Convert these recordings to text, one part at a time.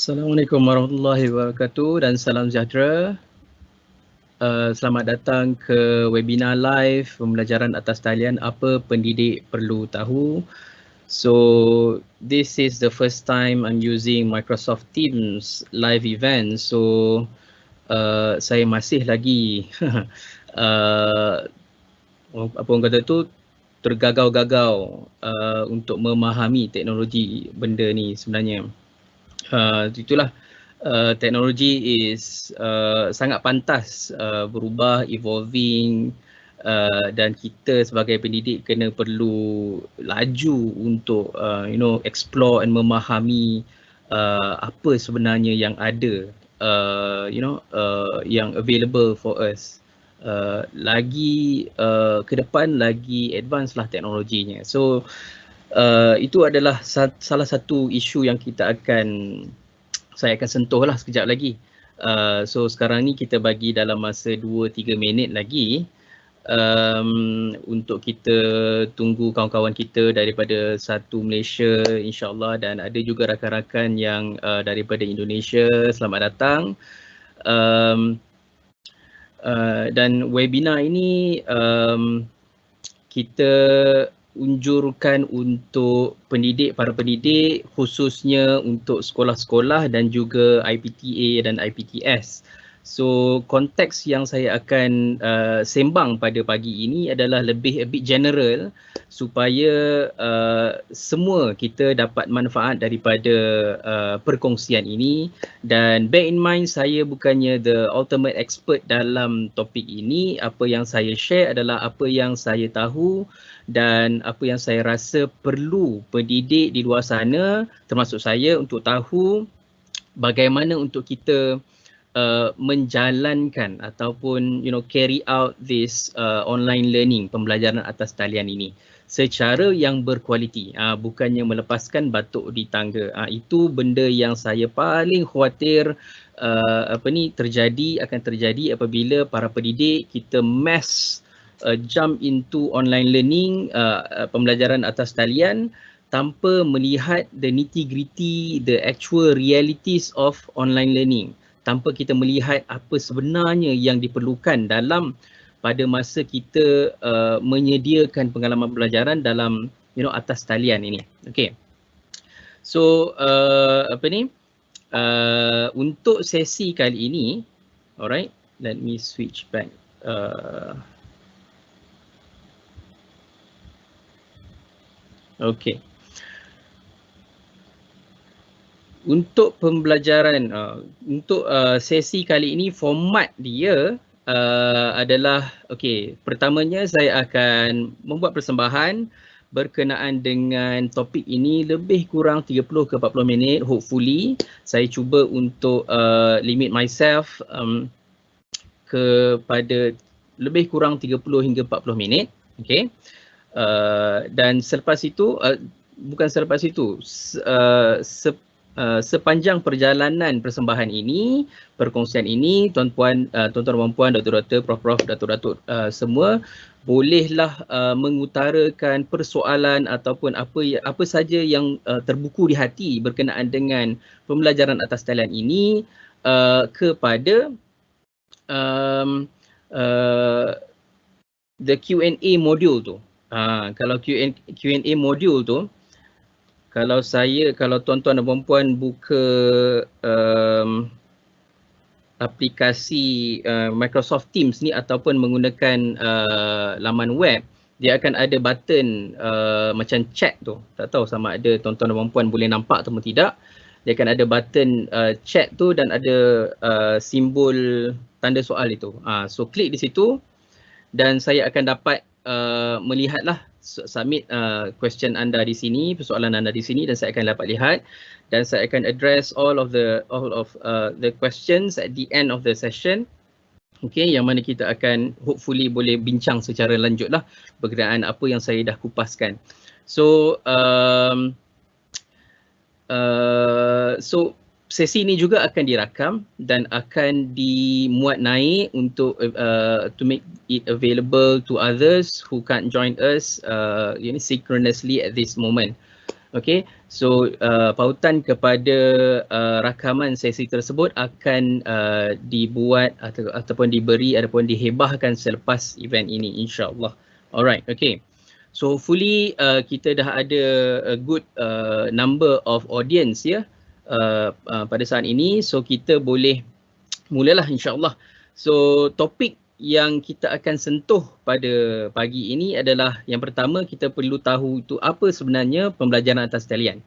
Assalamualaikum warahmatullahi wabarakatuh dan salam sejahtera. Uh, selamat datang ke webinar live pembelajaran atas talian apa pendidik perlu tahu. So this is the first time I'm using Microsoft Teams live event. So uh, saya masih lagi uh, apa orang kata tu tergagau-gagau uh, untuk memahami teknologi benda ni sebenarnya uh, itulah uh, teknologi is uh, sangat pantas uh, berubah evolving uh, dan kita sebagai pendidik kena perlu laju untuk uh, you know explore and memahami uh, apa sebenarnya yang ada uh, you know uh, yang available for us. Uh, lagi uh, ke depan lagi advance lah teknologinya. So uh, itu adalah sa- salah satu isu yang kita akan saya akan sentuh lah sekejap lagi. Uh, so sekarang ni kita bagi dalam masa 2-3 minit lagi um, untuk kita tunggu kawan-kawan kita daripada satu Malaysia insyaAllah dan ada juga rakan-rakan yang uh, daripada Indonesia. Selamat datang. Um, uh, dan webinar ini um, kita unjurkan untuk pendidik, para pendidik khususnya untuk sekolah-sekolah dan juga IPTA dan IPTS. So konteks yang saya akan uh, sembang pada pagi ini adalah lebih a bit general supaya uh, semua kita dapat manfaat daripada uh, perkongsian ini dan bear in mind saya bukannya the ultimate expert dalam topik ini apa yang saya share adalah apa yang saya tahu dan apa yang saya rasa perlu pendidik di luar sana termasuk saya untuk tahu bagaimana untuk kita uh, menjalankan ataupun you know carry out this uh, online learning pembelajaran atas talian ini. Secara yang berkualiti uh, bukannya melepaskan batuk di tangga. Uh, itu benda yang saya paling khawatir uh, apa ni terjadi akan terjadi apabila para pendidik kita mass uh, jump into online learning uh, pembelajaran atas talian tanpa melihat the nitty gritty the actual realities of online learning tanpa kita melihat apa sebenarnya yang diperlukan dalam pada masa kita uh, menyediakan pengalaman pelajaran dalam you know atas talian ini. Okay. So uh, apa ni? Uh, untuk sesi kali ini, alright, let me switch back. Uh, okay. untuk pembelajaran uh, untuk uh, sesi kali ini format dia uh, adalah okey pertamanya saya akan membuat persembahan berkenaan dengan topik ini lebih kurang 30 ke 40 minit hopefully. Saya cuba untuk uh, limit myself um, kepada lebih kurang 30 hingga 40 minit. Okey uh, dan selepas itu uh, bukan selepas itu uh, se- Uh, sepanjang perjalanan persembahan ini, perkongsian ini, tuan-puan, uh, tuan-tuan dan puan, doktor-doktor, prof-prof, datuk-datuk uh, semua bolehlah uh, mengutarakan persoalan ataupun apa apa saja yang uh, terbuku di hati berkenaan dengan pembelajaran atas talian ini uh, kepada um, uh, the Q&A module tu. Uh, kalau Q&A module tu, kalau saya kalau tuan-tuan dan puan-puan buka um, aplikasi uh, Microsoft Teams ni ataupun menggunakan uh, laman web dia akan ada button uh, macam chat tu. Tak tahu sama ada tuan-tuan dan puan-puan boleh nampak atau tidak. Dia akan ada button uh, chat tu dan ada uh, simbol tanda soal itu. Uh, so klik di situ dan saya akan dapat uh, melihatlah submit uh, question anda di sini, persoalan anda di sini dan saya akan dapat lihat dan saya akan address all of the all of uh, the questions at the end of the session. Okay, yang mana kita akan hopefully boleh bincang secara lanjut lah berkenaan apa yang saya dah kupaskan. So, um, uh, so sesi ini juga akan dirakam dan akan dimuat naik untuk uh, to make it available to others who can't join us uh, you know, synchronously at this moment. Okay, so uh, pautan kepada uh, rakaman sesi tersebut akan uh, dibuat atau, ataupun diberi ataupun dihebahkan selepas event ini insyaAllah. Alright, okay. So hopefully uh, kita dah ada a good uh, number of audience ya uh, uh, pada saat ini. So kita boleh mulalah insyaAllah. So topik yang kita akan sentuh pada pagi ini adalah yang pertama kita perlu tahu itu apa sebenarnya pembelajaran atas talian.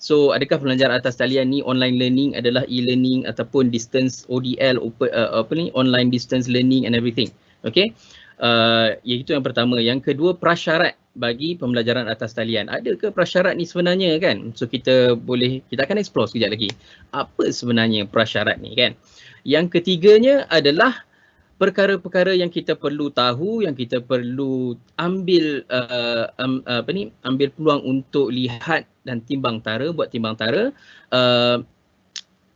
So adakah pembelajaran atas talian ni online learning adalah e-learning ataupun distance ODL open, uh, apa ni online distance learning and everything. Okay. Uh, iaitu yang pertama. Yang kedua prasyarat bagi pembelajaran atas talian. Adakah prasyarat ni sebenarnya kan? So kita boleh kita akan explore sekejap lagi. Apa sebenarnya prasyarat ni kan? Yang ketiganya adalah perkara-perkara yang kita perlu tahu yang kita perlu ambil uh, um, apa ni ambil peluang untuk lihat dan timbang tara buat timbang tara uh,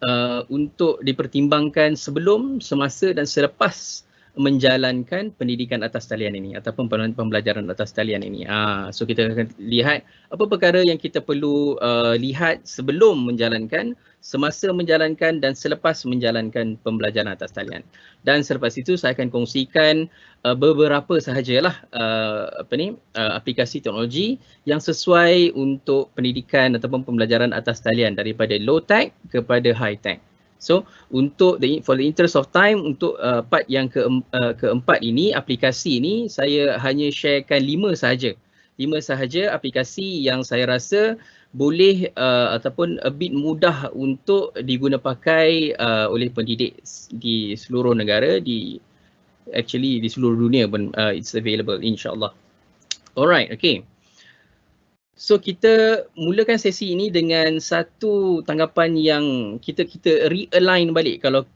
uh, untuk dipertimbangkan sebelum semasa dan selepas menjalankan pendidikan atas talian ini ataupun pembelajaran atas talian ini. Ah, so kita akan lihat apa perkara yang kita perlu uh, lihat sebelum menjalankan, semasa menjalankan dan selepas menjalankan pembelajaran atas talian. Dan selepas itu saya akan kongsikan uh, beberapa sahajalah uh, apa ni uh, aplikasi teknologi yang sesuai untuk pendidikan ataupun pembelajaran atas talian daripada low tech kepada high tech. So untuk the for the interest of time untuk uh, part yang ke uh, keempat ini aplikasi ini saya hanya sharekan lima sahaja. Lima sahaja aplikasi yang saya rasa boleh uh, ataupun a bit mudah untuk diguna pakai uh, oleh pendidik di seluruh negara di actually di seluruh dunia pun uh, it's available insyaallah. Alright, okay. So kita mulakan sesi ini dengan satu tanggapan yang kita kita realign balik. Kalau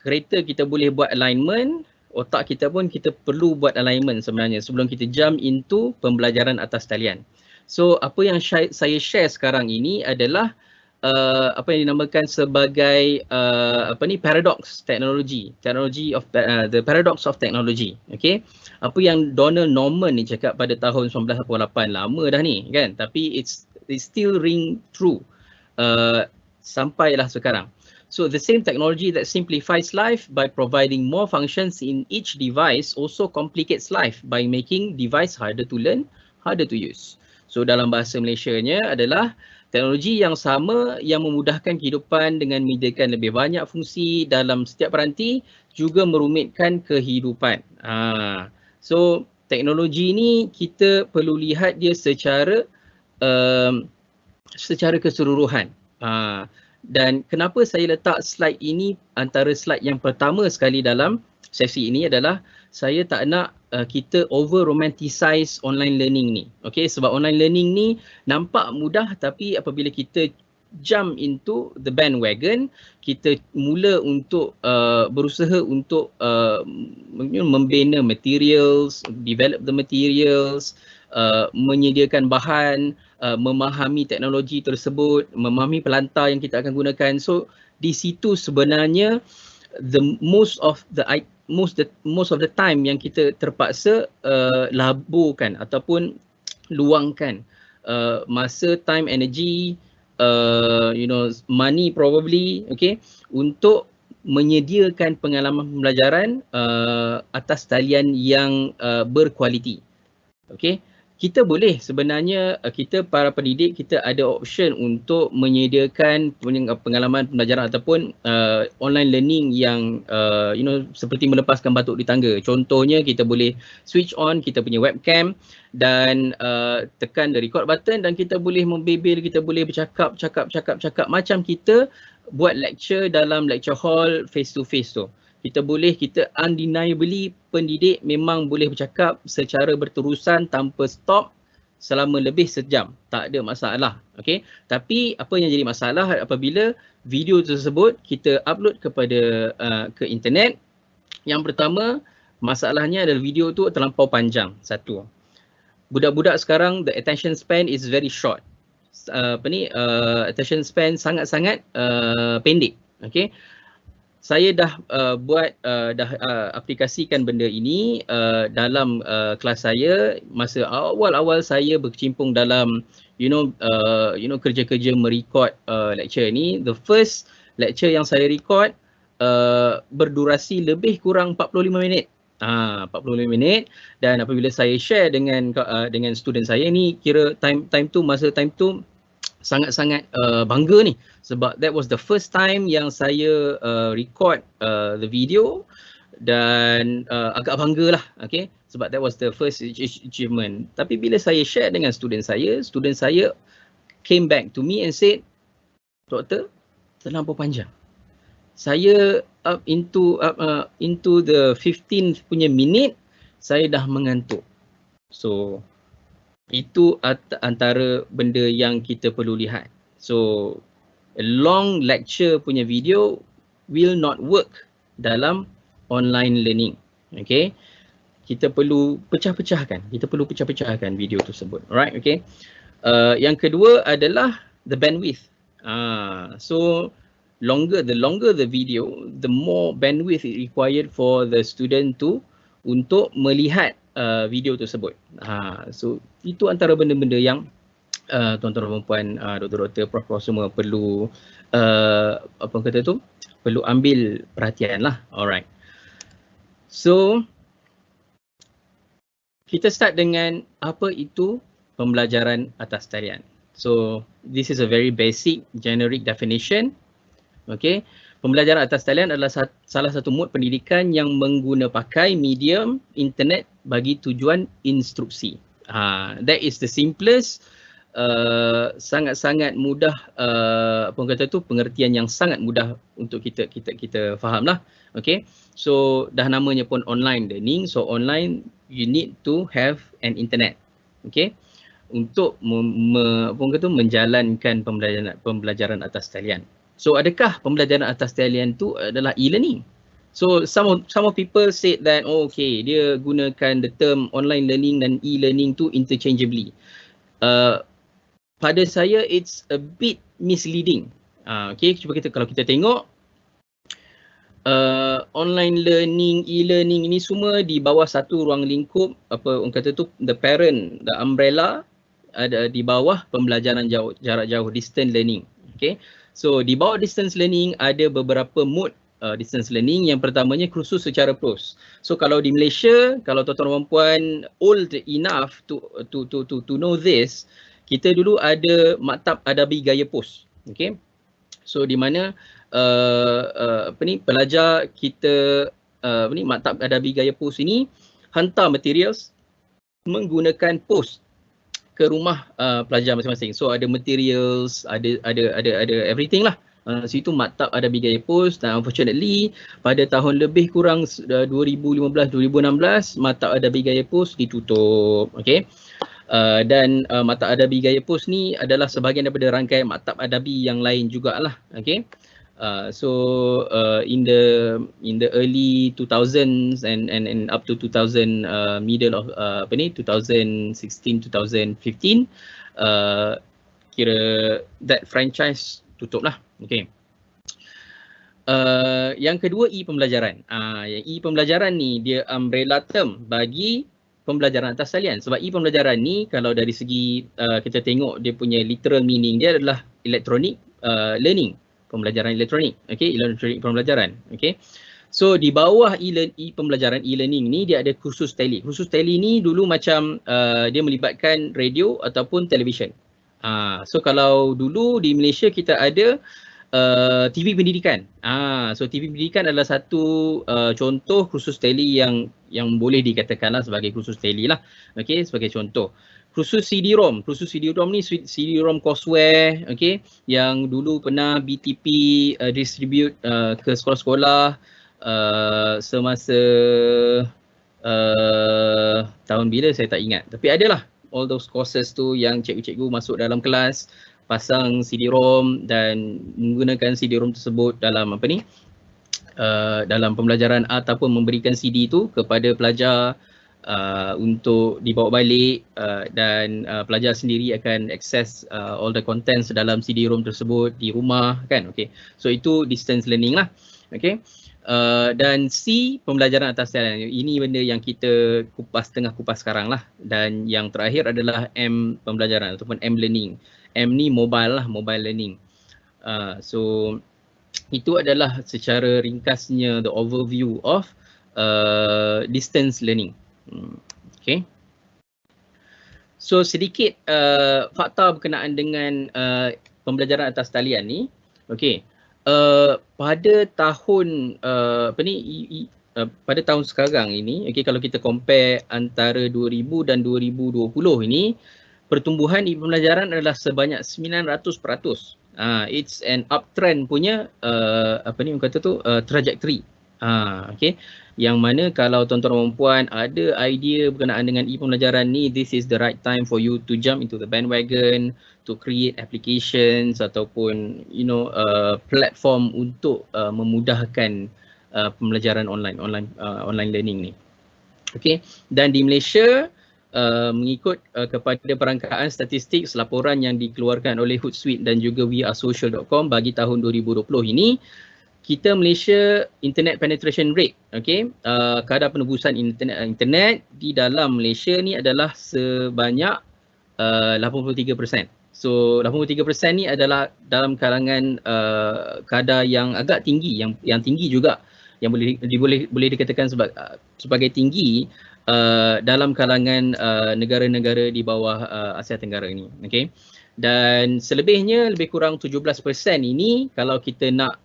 kereta kita boleh buat alignment, otak kita pun kita perlu buat alignment sebenarnya sebelum kita jump into pembelajaran atas talian. So apa yang saya share sekarang ini adalah uh, apa yang dinamakan sebagai uh, apa ni paradox teknologi, teknologi of uh, the paradox of technology. Okay? Apa yang Donald Norman ni cakap pada tahun 1988 lama dah ni kan? Tapi it's it still ring true uh, sampailah sekarang. So the same technology that simplifies life by providing more functions in each device also complicates life by making device harder to learn harder to use. So dalam bahasa Malaysia nya adalah teknologi yang sama yang memudahkan kehidupan dengan menyediakan lebih banyak fungsi dalam setiap peranti juga merumitkan kehidupan. Ha. So teknologi ni kita perlu lihat dia secara um, secara keseluruhan. Uh, dan kenapa saya letak slide ini antara slide yang pertama sekali dalam sesi ini adalah saya tak nak uh, kita over romanticize online learning ni. Okay, sebab online learning ni nampak mudah tapi apabila kita jump into the bandwagon kita mula untuk uh, berusaha untuk uh, membina materials develop the materials uh, menyediakan bahan uh, memahami teknologi tersebut memahami pelantar yang kita akan gunakan so di situ sebenarnya the most of the most the most of the time yang kita terpaksa uh, laburkan ataupun luangkan uh, masa time energy uh, you know money probably okay untuk menyediakan pengalaman pembelajaran uh, atas talian yang uh, berkualiti okay kita boleh sebenarnya uh, kita para pendidik kita ada option untuk menyediakan pengalaman pembelajaran ataupun uh, online learning yang uh, you know seperti melepaskan batuk di tangga. Contohnya kita boleh switch on kita punya webcam dan uh, tekan the record button dan kita boleh membebel, kita boleh bercakap, cakap, cakap, cakap macam kita buat lecture dalam lecture hall face to face tu kita boleh kita undeniably pendidik memang boleh bercakap secara berterusan tanpa stop selama lebih sejam. Tak ada masalah okey tapi apa yang jadi masalah apabila video tersebut kita upload kepada uh, ke internet? Yang pertama masalahnya adalah video tu terlampau panjang satu. Budak-budak sekarang the attention span is very short. Uh, apa ni uh, attention span sangat-sangat uh, pendek okey saya dah uh, buat uh, dah uh, aplikasikan benda ini uh, dalam uh, kelas saya. Masa awal-awal saya berkecimpung dalam you know uh, you know kerja-kerja merekod uh, lecture ni. The first lecture yang saya record uh, berdurasi lebih kurang 45 minit. Ah, 45 minit. Dan apabila saya share dengan uh, dengan student saya ni kira time time tu masa time tu sangat-sangat uh, bangga ni. Sebab that was the first time yang saya uh, record uh, the video dan uh, agak bangga lah okay? Sebab that was the first achievement. Tapi bila saya share dengan student saya student saya came back to me and said doktor terlampau panjang. Saya up into up, uh, into the 15 punya minit saya dah mengantuk. So itu antara benda yang kita perlu lihat. So a long lecture punya video will not work dalam online learning. Okay. Kita perlu pecah-pecahkan. Kita perlu pecah-pecahkan video tersebut. Alright, okay. Uh, yang kedua adalah the bandwidth. Uh, so longer the longer the video the more bandwidth required for the student to untuk melihat uh, video tersebut. Ha so itu antara benda-benda yang uh, tuan-tuan dan puan uh, doktor-doktor prof semua perlu uh, apa kata tu? Perlu ambil perhatian lah. Alright. So kita start dengan apa itu pembelajaran atas talian so this is a very basic generic definition. Okey. Pembelajaran atas talian adalah salah satu mod pendidikan yang mengguna pakai medium internet bagi tujuan instruksi. Ha, that is the simplest uh, sangat-sangat mudah uh, apa kata tu pengertian yang sangat mudah untuk kita kita kita fahamlah. Okey. So dah namanya pun online learning. So online you need to have an internet. Okey. Untuk me, apa kata tu menjalankan pembelajaran pembelajaran atas talian. So adakah pembelajaran atas talian tu adalah e-learning? So some of, some of people said that oh, okay dia gunakan the term online learning dan e-learning tu interchangeably. Uh, pada saya it's a bit misleading. Uh, okay cuba kita kalau kita tengok uh, online learning, e-learning ini semua di bawah satu ruang lingkup apa orang kata tu the parent, the umbrella ada di bawah pembelajaran jauh, jarak jauh distance learning. Okay. So di bawah distance learning ada beberapa mode uh, distance learning. Yang pertamanya kursus secara pros. So kalau di Malaysia, kalau tuan-tuan dan puan old enough to to to to to know this, kita dulu ada maktab adabi gaya pos. Okay. So di mana uh, uh, apa ni pelajar kita uh, apa ni maktab adabi gaya pos ini hantar materials menggunakan post ke rumah uh, pelajar masing-masing. So ada materials, ada ada ada ada everything lah. Uh, situ maktab ada bigaya post dan unfortunately pada tahun lebih kurang uh, 2015-2016 maktab ada bigaya post ditutup. Okay. Uh, dan uh, maktab adabi gaya post ni adalah sebahagian daripada rangkaian maktab adabi yang lain jugalah. Okay. Uh, so uh, in the in the early 2000s and and and up to 2000 uh, middle of uh, apa ni 2016 2015 uh, kira that franchise tutup lah okay uh, yang kedua e pembelajaran uh, yang e pembelajaran ni dia umbrella term bagi pembelajaran atas talian sebab e pembelajaran ni kalau dari segi uh, kita tengok dia punya literal meaning dia adalah electronic uh, learning pembelajaran elektronik. Okey, elektronik pembelajaran. Okey. So di bawah e pembelajaran e-learning ni dia ada kursus tele. Kursus tele ni dulu macam uh, dia melibatkan radio ataupun televisyen. Uh, so kalau dulu di Malaysia kita ada uh, TV pendidikan. Ah, so TV pendidikan adalah satu uh, contoh kursus tele yang yang boleh dikatakanlah sebagai kursus tele lah. Okey, sebagai contoh khusus CD-ROM. Khusus CD-ROM ni CD-ROM courseware okay, yang dulu pernah BTP uh, distribute uh, ke sekolah-sekolah uh, semasa uh, tahun bila saya tak ingat. Tapi adalah all those courses tu yang cikgu-cikgu masuk dalam kelas pasang CD-ROM dan menggunakan CD-ROM tersebut dalam apa ni uh, dalam pembelajaran ataupun memberikan CD tu kepada pelajar uh, untuk dibawa balik uh, dan uh, pelajar sendiri akan access uh, all the contents dalam CD-ROM tersebut di rumah kan okay so itu distance learning lah Okay. Uh, dan C pembelajaran atas talian. Ini benda yang kita kupas tengah kupas sekarang lah. Dan yang terakhir adalah M pembelajaran ataupun M learning. M ni mobile lah, mobile learning. Uh, so itu adalah secara ringkasnya the overview of uh, distance learning. Hmm. Okay. So sedikit uh, fakta berkenaan dengan uh, pembelajaran atas talian ni. Okay. Uh, pada tahun uh, apa ni uh, pada tahun sekarang ini okay, kalau kita compare antara 2000 dan 2020 ini pertumbuhan di pembelajaran adalah sebanyak 900%. Uh, it's an uptrend punya uh, apa ni orang kata tu uh, trajectory. Uh, okay yang mana kalau tuan-tuan dan puan ada idea berkenaan dengan e-pembelajaran ni this is the right time for you to jump into the bandwagon to create applications ataupun you know uh, platform untuk uh, memudahkan uh, pembelajaran online online uh, online learning ni okey dan di Malaysia Uh, mengikut uh, kepada perangkaan statistik laporan yang dikeluarkan oleh Hootsuite dan juga wearesocial.com bagi tahun 2020 ini kita Malaysia internet penetration rate okey uh, kadar penebusan internet internet di dalam Malaysia ni adalah sebanyak uh, 83%. So 83% ni adalah dalam kalangan uh, kadar yang agak tinggi yang yang tinggi juga yang boleh di, boleh boleh dikatakan sebagai uh, sebagai tinggi uh, dalam kalangan uh, negara-negara di bawah uh, Asia Tenggara ini. Okey dan selebihnya lebih kurang 17% ini kalau kita nak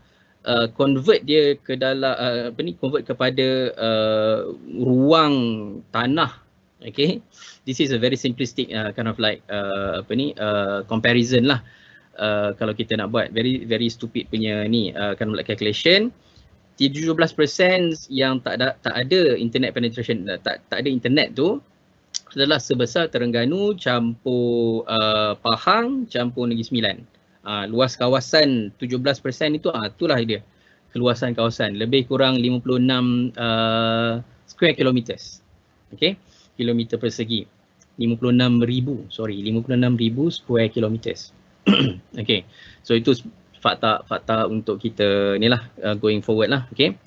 uh, convert dia ke dalam uh, apa ni convert kepada uh, ruang tanah. Okay? This is a very simplistic uh, kind of like uh, apa ni uh, comparison lah. Uh, kalau kita nak buat very very stupid punya ni uh, kind of like calculation 17% yang tak ada tak ada internet penetration tak tak ada internet tu adalah sebesar Terengganu campur uh, Pahang campur Negeri Sembilan. Uh, luas kawasan 17% itu ah uh, itulah dia keluasan kawasan. Lebih kurang 56 uh, square kilometers. Okey kilometer persegi. 56,000 sorry 56,000 square kilometers. Okey so itu fakta fakta untuk kita ni lah uh, going forward lah okey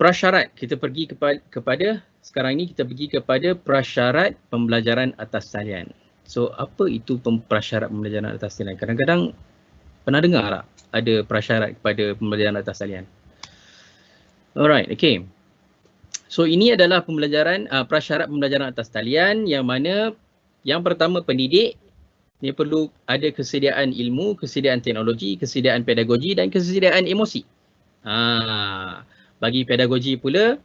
prasyarat kita pergi kepada, kepada sekarang ni kita pergi kepada prasyarat pembelajaran atas talian So apa itu prasyarat pembelajaran atas talian? Kadang-kadang pernah dengar tak ada prasyarat kepada pembelajaran atas talian? Alright, okay. So ini adalah pembelajaran uh, prasyarat pembelajaran atas talian yang mana yang pertama pendidik dia perlu ada kesediaan ilmu, kesediaan teknologi, kesediaan pedagogi dan kesediaan emosi. Ha, bagi pedagogi pula,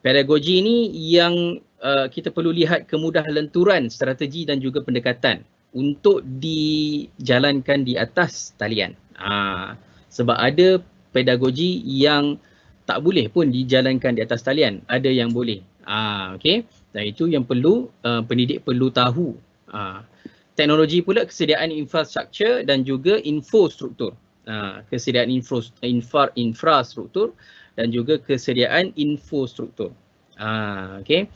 pedagogi ini yang uh, kita perlu lihat kemudah lenturan strategi dan juga pendekatan untuk dijalankan di atas talian. Ha, sebab ada pedagogi yang tak boleh pun dijalankan di atas talian, ada yang boleh. Ha, okay. Dan itu yang perlu uh, pendidik perlu tahu. Ha, teknologi pula kesediaan infrastruktur dan juga infrastruktur. Ha, kesediaan infra, infra, infrastruktur dan juga kesediaan infrastruktur. Ha, okay.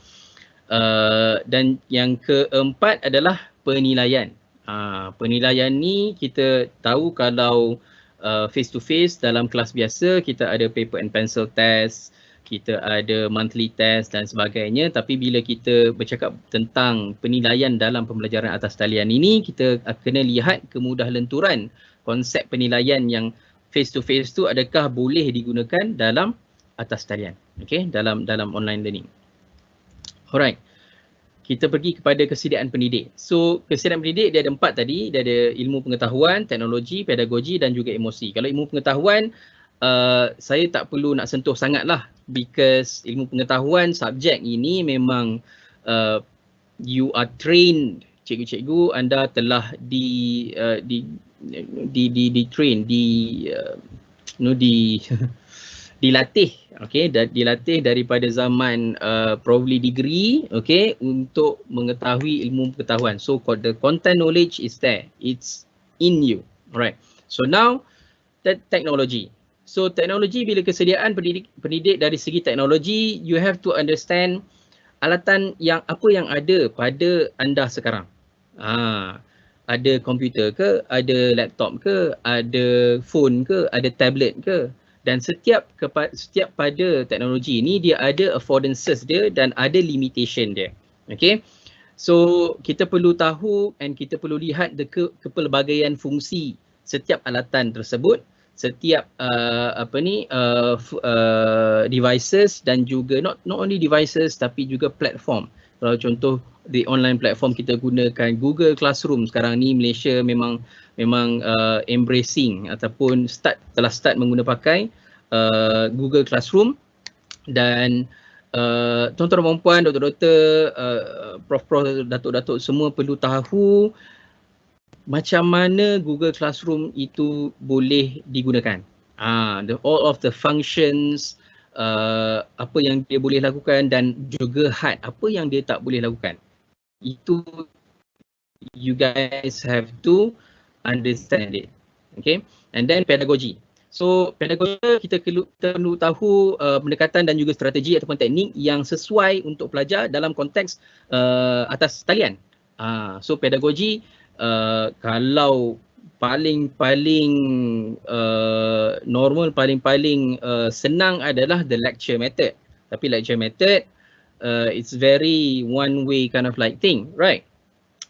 Uh, dan yang keempat adalah penilaian. Uh, penilaian ni kita tahu kalau uh, face to face dalam kelas biasa kita ada paper and pencil test, kita ada monthly test dan sebagainya tapi bila kita bercakap tentang penilaian dalam pembelajaran atas talian ini kita kena lihat kemudah lenturan konsep penilaian yang face to face tu adakah boleh digunakan dalam atas talian okey dalam dalam online learning Alright. Kita pergi kepada kesediaan pendidik. So, kesediaan pendidik dia ada empat tadi. Dia ada ilmu pengetahuan, teknologi, pedagogi dan juga emosi. Kalau ilmu pengetahuan, uh, saya tak perlu nak sentuh sangat lah. Because ilmu pengetahuan, subjek ini memang uh, you are trained. Cikgu-cikgu anda telah di, uh, di, di, di, di train, di, uh, no, di, dilatih okey dan dilatih daripada zaman uh, probably degree okey untuk mengetahui ilmu pengetahuan so the content knowledge is there it's in you alright so now that technology so teknologi bila kesediaan pendidik pendidik dari segi teknologi you have to understand alatan yang apa yang ada pada anda sekarang ah ada komputer ke, ada laptop ke, ada phone ke, ada tablet ke. Dan setiap kepa- setiap pada teknologi ini dia ada affordances dia dan ada limitation dia. Okay. So kita perlu tahu and kita perlu lihat the ke- kepelbagaian fungsi setiap alatan tersebut setiap uh, apa ni uh, uh, devices dan juga not not only devices tapi juga platform. Kalau contoh di online platform kita gunakan Google Classroom sekarang ni Malaysia memang memang uh, embracing ataupun start telah start menggunakan uh, Google Classroom dan uh, tuan-tuan dan puan, doktor-doktor, uh, prof-prof, datuk-datuk semua perlu tahu macam mana Google Classroom itu boleh digunakan. Ah, the all of the functions uh, apa yang dia boleh lakukan dan juga had apa yang dia tak boleh lakukan. Itu you guys have to understand it. Okay. And then pedagogy. So pedagogi kita perlu, tahu uh, pendekatan dan juga strategi ataupun teknik yang sesuai untuk pelajar dalam konteks uh, atas talian. Uh, so pedagogi uh, kalau paling-paling uh, normal, paling-paling uh, senang adalah the lecture method. Tapi lecture method, uh, it's very one way kind of like thing, right?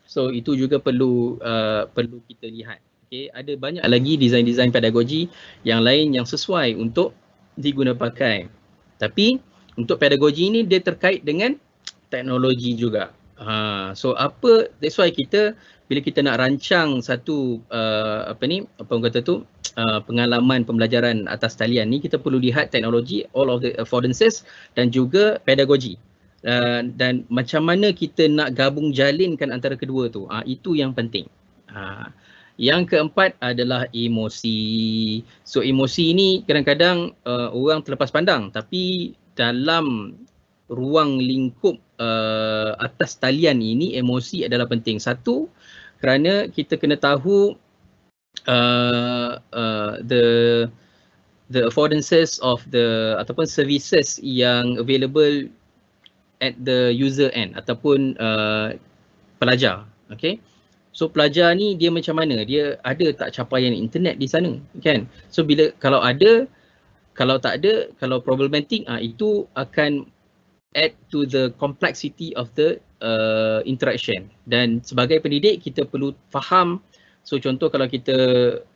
So itu juga perlu uh, perlu kita lihat. Okay, ada banyak lagi design-design pedagogi yang lain yang sesuai untuk digunakan pakai. Tapi untuk pedagogi ini dia terkait dengan teknologi juga. Ha, so apa that's why kita bila kita nak rancang satu uh, apa ni apa orang kata tu uh, pengalaman pembelajaran atas talian ni kita perlu lihat teknologi all of the affordances dan juga pedagogi. Uh, dan macam mana kita nak gabung jalinkan antara kedua tu. uh, itu yang penting. Uh, yang keempat adalah emosi. So emosi ni kadang-kadang uh, orang terlepas pandang tapi dalam ruang lingkup uh, atas talian ini emosi adalah penting. Satu kerana kita kena tahu uh, uh, the the affordances of the ataupun services yang available at the user end ataupun uh, pelajar. Okay. So pelajar ni dia macam mana? Dia ada tak capaian internet di sana? Kan? So bila kalau ada, kalau tak ada, kalau problematic, ah itu akan add to the complexity of the uh, interaction. Dan sebagai pendidik kita perlu faham. So contoh kalau kita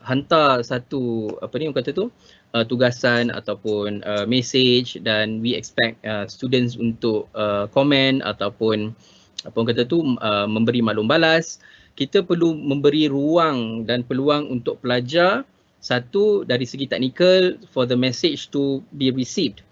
hantar satu apa ni orang kata tu uh, tugasan ataupun uh, message dan we expect uh, students untuk uh, comment ataupun apa orang kata tu uh, memberi maklum balas kita perlu memberi ruang dan peluang untuk pelajar satu dari segi teknikal for the message to be received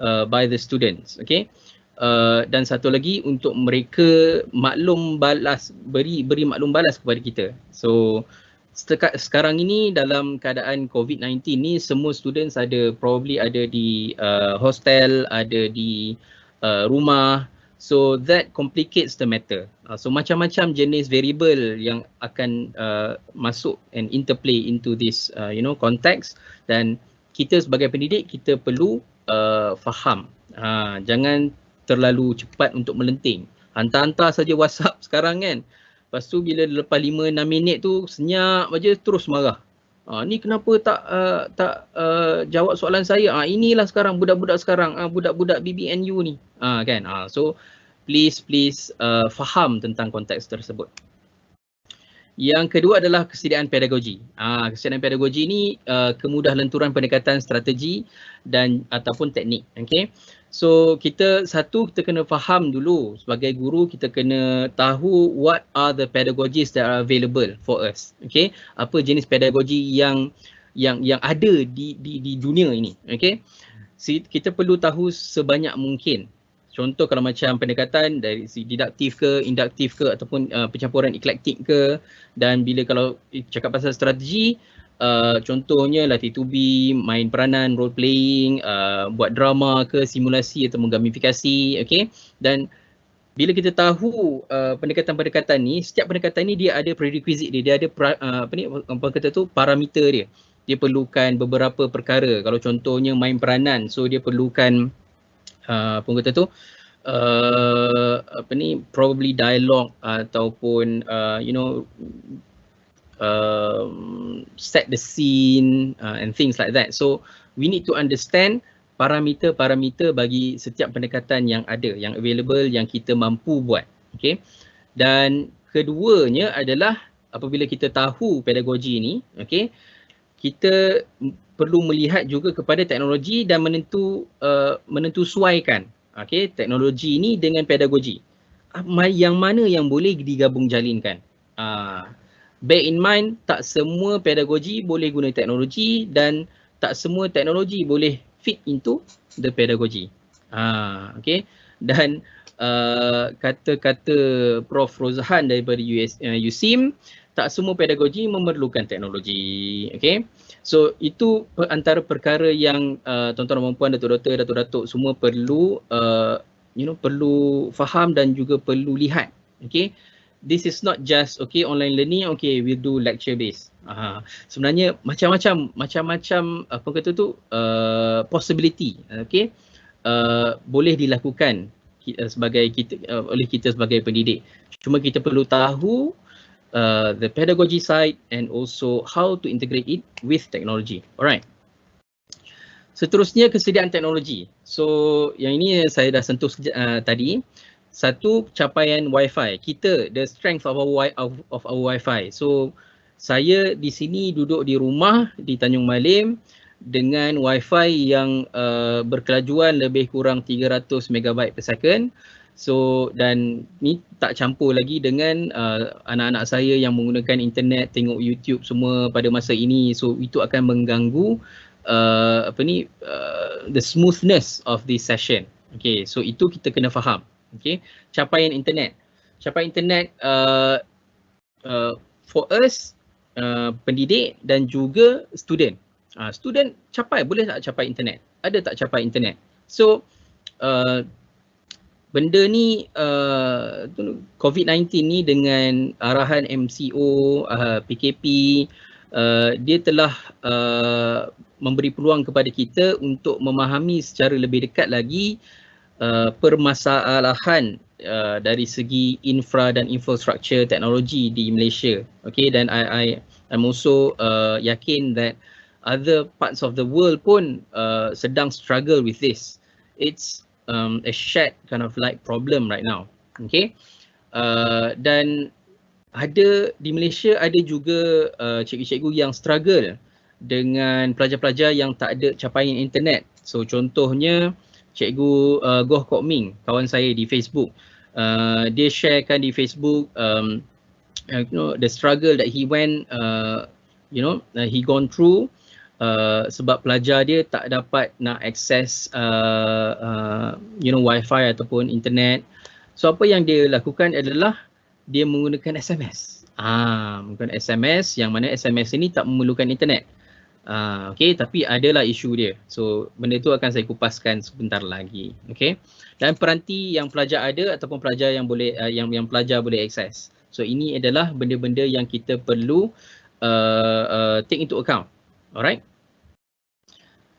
uh, by the students okay? Uh, dan satu lagi untuk mereka maklum balas beri beri maklum balas kepada kita. So setekat sekarang ini dalam keadaan covid-19 ni semua students ada probably ada di uh, hostel ada di uh, rumah. So that complicates the matter. Uh, so macam-macam jenis variable yang akan uh, masuk and interplay into this uh, you know context. Dan kita sebagai pendidik kita perlu uh, faham. Ha, jangan terlalu cepat untuk melenting. Hantar-hantar saja WhatsApp sekarang kan. Lepas tu bila lepas 5-6 minit tu senyap aja terus marah. Ha, ni kenapa tak uh, tak uh, jawab soalan saya? Ha, inilah sekarang budak-budak sekarang, uh, budak-budak BBNU ni. Ha, kan? Ha, so please please uh, faham tentang konteks tersebut. Yang kedua adalah kesediaan pedagogi. Ah, kesediaan pedagogi ini uh, kemudah lenturan pendekatan strategi dan ataupun teknik. Okay. So kita satu kita kena faham dulu sebagai guru kita kena tahu what are the pedagogies that are available for us. Okay. Apa jenis pedagogi yang yang yang ada di di di dunia ini. Okay. Si, kita perlu tahu sebanyak mungkin Contoh kalau macam pendekatan dari si didaktif ke, induktif ke ataupun uh, pencampuran eklektik ke dan bila kalau cakap pasal strategi uh, contohnya latih to be, main peranan, role playing, uh, buat drama ke, simulasi atau menggamifikasi, okay? Dan bila kita tahu uh, pendekatan-pendekatan ni, setiap pendekatan ni dia ada prerequisite dia, dia ada pra, uh, apa ni apa kata tu parameter dia. Dia perlukan beberapa perkara. Kalau contohnya main peranan, so dia perlukan uh, apa kata tu? Uh, apa ni? Probably dialogue ataupun uh, you know um, set the scene uh, and things like that. So we need to understand parameter-parameter bagi setiap pendekatan yang ada yang available yang kita mampu buat. Okay? Dan keduanya adalah apabila kita tahu pedagogi ni okay kita perlu melihat juga kepada teknologi dan menentu uh, menentu suaikan okay, teknologi ini dengan pedagogi. Yang mana yang boleh digabung jalinkan. Uh, bear in mind tak semua pedagogi boleh guna teknologi dan tak semua teknologi boleh fit into the pedagogy. Uh, okay. Dan uh, kata-kata Prof. Rozhan daripada US, uh, USIM, tak semua pedagogi memerlukan teknologi. Okay. So itu antara perkara yang uh, tuan-tuan dan puan datuk-datuk datuk-datuk semua perlu uh, you know perlu faham dan juga perlu lihat. Okay. This is not just okay online learning okay we do lecture based. Uh, sebenarnya macam-macam macam-macam apa kata tu uh, possibility okay uh, boleh dilakukan sebagai kita uh, oleh kita sebagai pendidik. Cuma kita perlu tahu uh, the pedagogy side and also how to integrate it with technology. Alright. Seterusnya kesediaan teknologi. So yang ini saya dah sentuh uh, tadi. Satu capaian wifi. Kita the strength of our of, of our wifi. So saya di sini duduk di rumah di Tanjung Malim dengan wifi yang uh, berkelajuan lebih kurang 300 MB per second. So dan ni tak campur lagi dengan uh, anak-anak saya yang menggunakan internet, tengok YouTube semua pada masa ini. So itu akan mengganggu uh, apa ni uh, the smoothness of this session. Okay, so itu kita kena faham. Okay, capaian internet. Capaian internet uh, uh, for us uh, pendidik dan juga student. Uh, student capai boleh tak capai internet? Ada tak capai internet? So uh, benda ni uh, COVID-19 ni dengan arahan MCO, uh, PKP, uh, dia telah uh, memberi peluang kepada kita untuk memahami secara lebih dekat lagi uh, permasalahan uh, dari segi infra dan infrastruktur teknologi di Malaysia. Okay, dan I, I I'm also uh, yakin that other parts of the world pun uh, sedang struggle with this. It's um, a shared kind of like problem right now. Okay. Uh, dan ada di Malaysia ada juga uh, cikgu-cikgu yang struggle dengan pelajar-pelajar yang tak ada capaian internet. So contohnya cikgu uh, Goh Kok Ming, kawan saya di Facebook. Uh, dia sharekan di Facebook um, you know the struggle that he went uh, you know uh, he gone through Uh, sebab pelajar dia tak dapat nak akses uh, uh, you know wifi ataupun internet. So apa yang dia lakukan adalah dia menggunakan SMS. Ah, menggunakan SMS yang mana SMS ini tak memerlukan internet. Ah, okay, tapi adalah isu dia. So benda tu akan saya kupaskan sebentar lagi. Okay. Dan peranti yang pelajar ada ataupun pelajar yang boleh uh, yang yang pelajar boleh akses. So ini adalah benda-benda yang kita perlu uh, uh, take into account. Alright.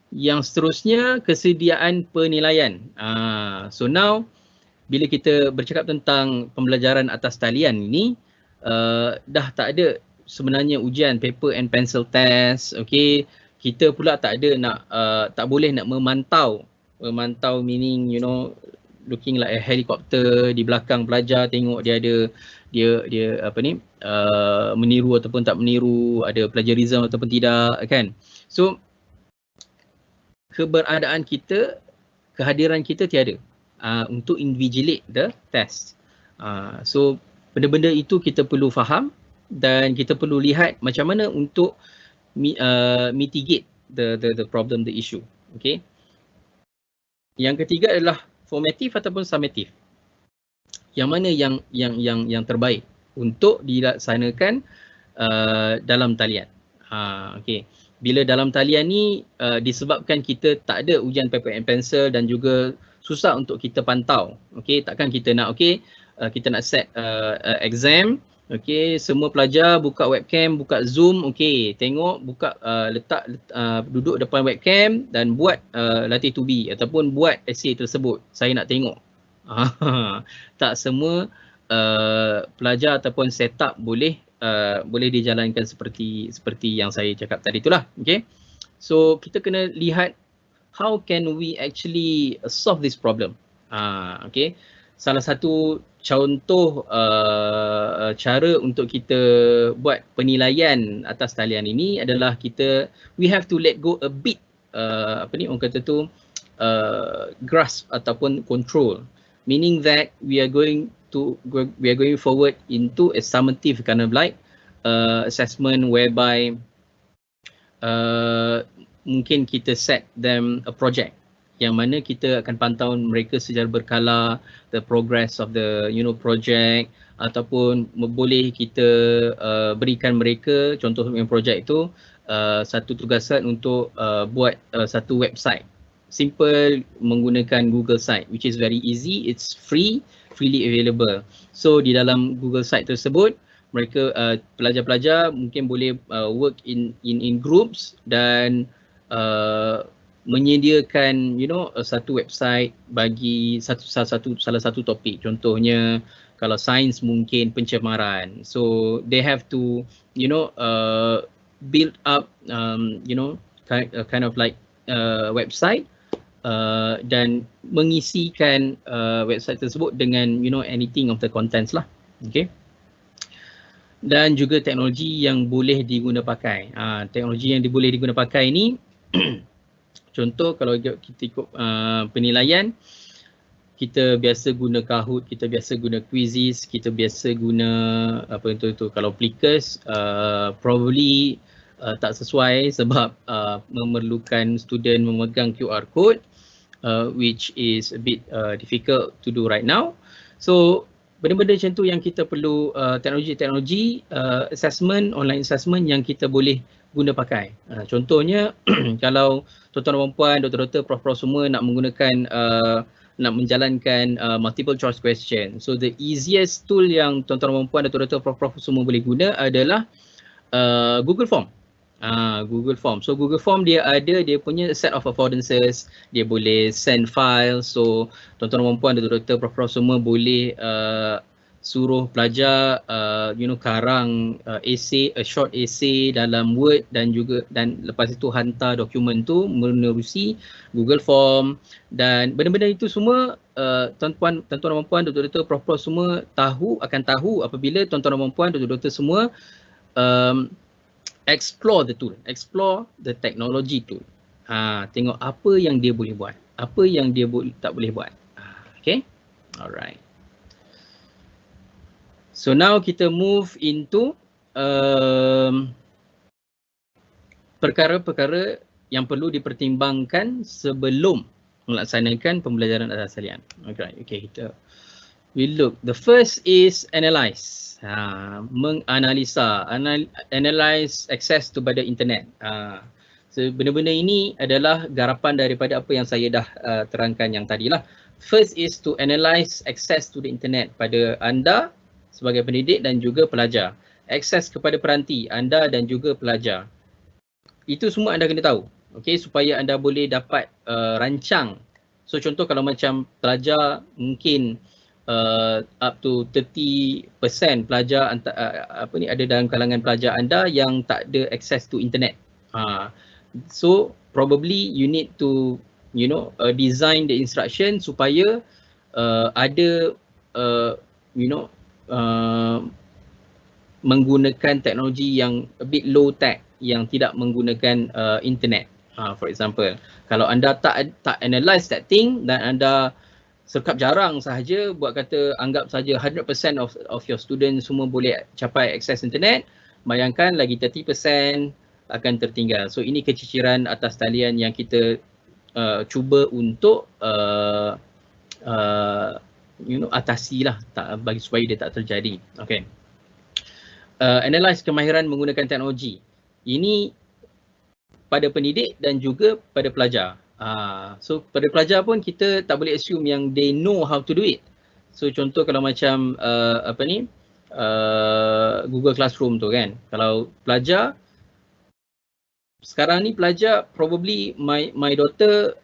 Yang seterusnya kesediaan penilaian. Uh, so now bila kita bercakap tentang pembelajaran atas talian ini uh, dah tak ada sebenarnya ujian paper and pencil test. Okay. Kita pula tak ada nak uh, tak boleh nak memantau memantau meaning you know looking like a helicopter di belakang pelajar tengok dia ada dia dia apa ni uh, meniru ataupun tak meniru ada plagiarism ataupun tidak kan? So keberadaan kita kehadiran kita tiada uh, untuk invigilate the test. Uh, so benda-benda itu kita perlu faham dan kita perlu lihat macam mana untuk uh, mitigate the the the problem the issue. Okay? Yang ketiga adalah formative ataupun summative yang mana yang yang yang yang terbaik untuk dilaksanakan uh, dalam talian ha okey bila dalam talian ni uh, disebabkan kita tak ada ujian paper and pencil dan juga susah untuk kita pantau. Okey, takkan kita nak okey, uh, kita nak set uh, uh, exam, okey, semua pelajar buka webcam, buka Zoom, okey, tengok buka uh, letak uh, duduk depan webcam dan buat uh, latih to be ataupun buat essay tersebut. Saya nak tengok. tak semua uh, pelajar ataupun setup boleh uh, boleh dijalankan seperti seperti yang saya cakap tadi itulah. Okay. So kita kena lihat how can we actually solve this problem. Uh, okay. Salah satu contoh uh, cara untuk kita buat penilaian atas talian ini adalah kita we have to let go a bit uh, apa ni orang kata tu uh, grasp ataupun control. Meaning that we are going to we are going forward into a summative kind of like uh, assessment whereby uh, mungkin kita set them a project yang mana kita akan pantau mereka secara berkala the progress of the you know project ataupun boleh kita uh, berikan mereka contoh yang projek itu uh, satu tugasan untuk uh, buat uh, satu website. Simple menggunakan Google site which is very easy. It's free freely available. So di dalam Google site tersebut mereka uh, pelajar-pelajar mungkin boleh uh, work in in in groups dan uh, menyediakan you know satu website bagi satu salah satu salah satu topik. Contohnya kalau sains mungkin pencemaran. So they have to you know uh, build up um, you know kind, uh, kind of like uh, website uh, dan mengisikan uh, website tersebut dengan you know anything of the contents lah. Okay? Dan juga teknologi yang boleh diguna pakai uh, teknologi yang boleh diguna pakai ini Contoh kalau kita ikut uh, penilaian, kita biasa guna Kahoot, kita biasa guna Quizzes, kita biasa guna apa itu itu kalau Plickers uh, probably uh, tak sesuai sebab uh, memerlukan student memegang QR code uh, which is a bit uh, difficult to do right now. So benda-benda macam tu yang kita perlu uh, teknologi-teknologi uh, assessment, online assessment yang kita boleh guna pakai. Uh, contohnya kalau tuan-tuan dan puan, doktor-doktor, prof-prof semua nak menggunakan uh, nak menjalankan uh, multiple choice question. So the easiest tool yang tuan-tuan dan puan, doktor-doktor, prof-prof semua boleh guna adalah uh, Google Form. Uh, Google Form. So Google Form dia ada dia punya set of affordances, dia boleh send file. So tuan-tuan dan puan, doktor-doktor, prof-prof semua boleh uh, suruh pelajar uh, you know karang uh, essay a short essay dalam word dan juga dan lepas itu hantar dokumen tu menerusi Google Form. Dan benda-benda itu semua uh, tuan-tuan tuan-tuan dan puan doktor-doktor prof semua tahu akan tahu apabila tuan-tuan dan puan doktor-doktor semua um, explore the tool explore the technology tool. Ha tengok apa yang dia boleh buat apa yang dia bo- tak boleh buat. Ha, okay? Alright So now kita move into um, perkara-perkara yang perlu dipertimbangkan sebelum melaksanakan pembelajaran atas talian. Okay, okay kita we look. The first is analyze. Ha, menganalisa, anal, analyze access to pada internet. Ha, so benda-benda ini adalah garapan daripada apa yang saya dah uh, terangkan yang tadi lah. First is to analyze access to the internet pada anda sebagai pendidik dan juga pelajar. Akses kepada peranti anda dan juga pelajar. Itu semua anda kena tahu. Okay, supaya anda boleh dapat uh, rancang. So contoh kalau macam pelajar mungkin uh, up to 30% pelajar anta, uh, apa ni ada dalam kalangan pelajar anda yang tak ada access to internet. Uh, so probably you need to you know uh, design the instruction supaya uh, ada uh, you know uh, menggunakan teknologi yang a bit low tech yang tidak menggunakan uh, internet. Uh, for example, kalau anda tak tak analyze that thing dan anda sekap jarang sahaja buat kata anggap saja 100% of of your students semua boleh capai akses internet, bayangkan lagi 30% akan tertinggal. So ini keciciran atas talian yang kita uh, cuba untuk uh, uh, you know atasi lah tak bagi supaya dia tak terjadi. Okay. Uh, analyze kemahiran menggunakan teknologi. Ini pada pendidik dan juga pada pelajar. Uh, so pada pelajar pun kita tak boleh assume yang they know how to do it. So contoh kalau macam uh, apa ni uh, Google Classroom tu kan. Kalau pelajar sekarang ni pelajar probably my my daughter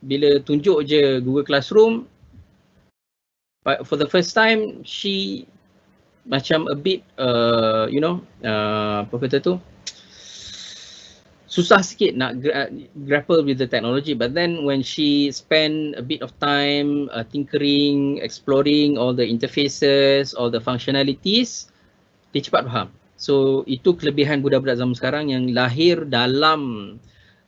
bila tunjuk je Google Classroom for the first time she macam a bit uh, you know uh, apa kata tu? Susah sikit nak gra- grapple with the technology. But then when she spend a bit of time uh, tinkering exploring all the interfaces all the functionalities dia cepat faham. So itu kelebihan budak-budak zaman sekarang yang lahir dalam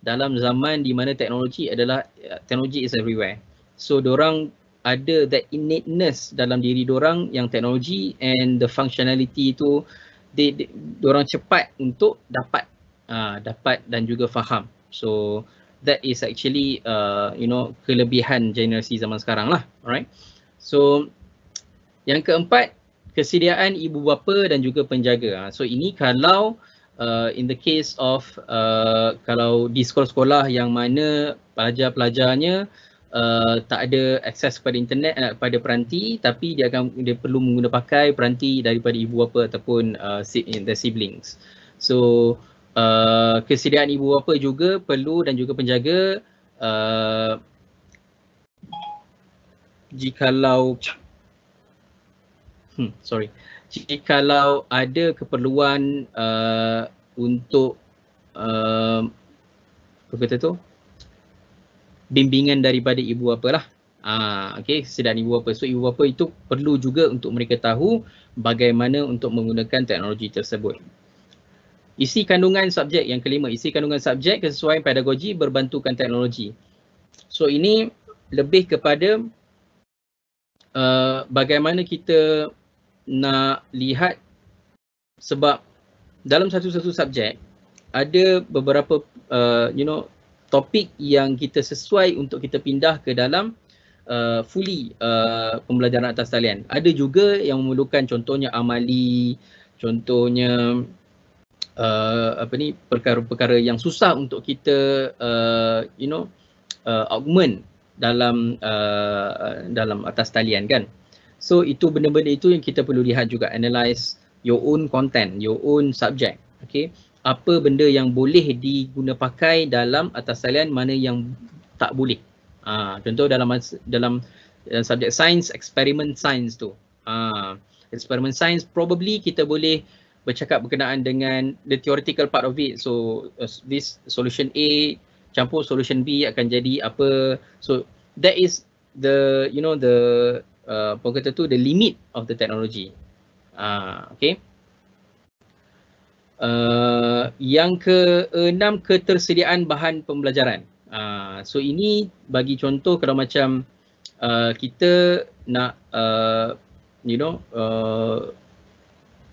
dalam zaman di mana teknologi adalah uh, teknologi is everywhere. So orang ada that innateness dalam diri orang yang teknologi and the functionality itu they, they orang cepat untuk dapat uh, dapat dan juga faham. So that is actually uh, you know kelebihan generasi zaman sekarang lah. Alright? So yang keempat kesediaan ibu bapa dan juga penjaga. Uh, so ini kalau uh, in the case of uh, kalau di sekolah-sekolah yang mana pelajar-pelajarnya uh, tak ada akses kepada internet uh, pada peranti tapi dia akan dia perlu menggunakan pakai peranti daripada ibu bapa ataupun uh, the siblings. So uh, kesediaan ibu bapa juga perlu dan juga penjaga uh, jikalau hmm, sorry jikalau ada keperluan uh, untuk uh, apa kata tu bimbingan daripada ibu bapa lah. Ah, okay, sedang ibu bapa. So ibu bapa itu perlu juga untuk mereka tahu bagaimana untuk menggunakan teknologi tersebut. Isi kandungan subjek yang kelima, isi kandungan subjek kesesuaian pedagogi berbantukan teknologi. So ini lebih kepada uh, bagaimana kita nak lihat sebab dalam satu-satu subjek ada beberapa uh, you know topik yang kita sesuai untuk kita pindah ke dalam uh, fully uh, pembelajaran atas talian. Ada juga yang memerlukan contohnya amali, contohnya uh, apa ni perkara-perkara yang susah untuk kita uh, you know uh, augment dalam uh, dalam atas talian kan. So itu benda-benda itu yang kita perlu lihat juga analyze your own content, your own subject. Okay apa benda yang boleh diguna pakai dalam atas talian mana yang tak boleh. Ha, contoh dalam dalam dalam subjek sains, eksperimen sains tu. Ha, eksperimen sains probably kita boleh bercakap berkenaan dengan the theoretical part of it. So uh, this solution A campur solution B akan jadi apa. So that is the you know the uh, apa kata tu the limit of the technology. Ah uh, okay. Uh, yang keenam ketersediaan bahan pembelajaran. Uh, so ini bagi contoh kalau macam uh, kita nak uh, you know uh,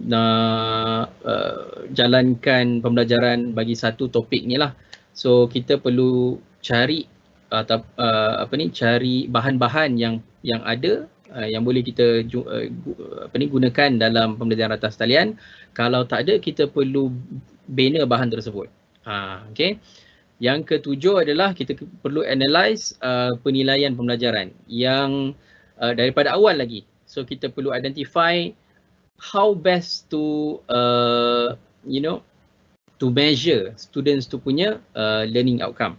nak uh, jalankan pembelajaran bagi satu topik ni lah. So kita perlu cari atau uh, apa ni cari bahan-bahan yang yang ada uh, yang boleh kita uh, apa ni gunakan dalam pembelajaran atas talian. Kalau tak ada kita perlu bina bahan tersebut. Ha okey. Yang ketujuh adalah kita perlu analyze uh, penilaian pembelajaran yang uh, daripada awal lagi. So kita perlu identify how best to uh, you know to measure students tu punya uh, learning outcome.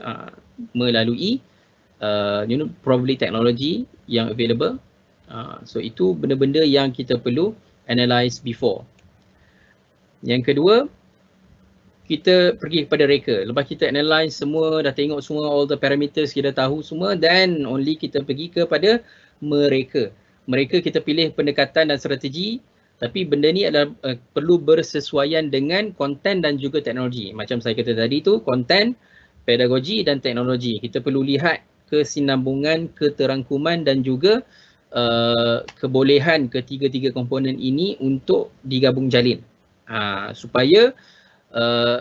Uh, melalui uh, you know probably technology yang available. Uh, so itu benda-benda yang kita perlu analyze before. Yang kedua, kita pergi kepada reka. Lepas kita analyze semua, dah tengok semua all the parameters kita tahu semua, then only kita pergi kepada mereka. Mereka kita pilih pendekatan dan strategi tapi benda ni adalah uh, perlu bersesuaian dengan konten dan juga teknologi. Macam saya kata tadi tu, konten, pedagogi dan teknologi. Kita perlu lihat kesinambungan, keterangkuman dan juga uh, kebolehan ketiga-tiga komponen ini untuk digabung jalin. Uh, supaya uh,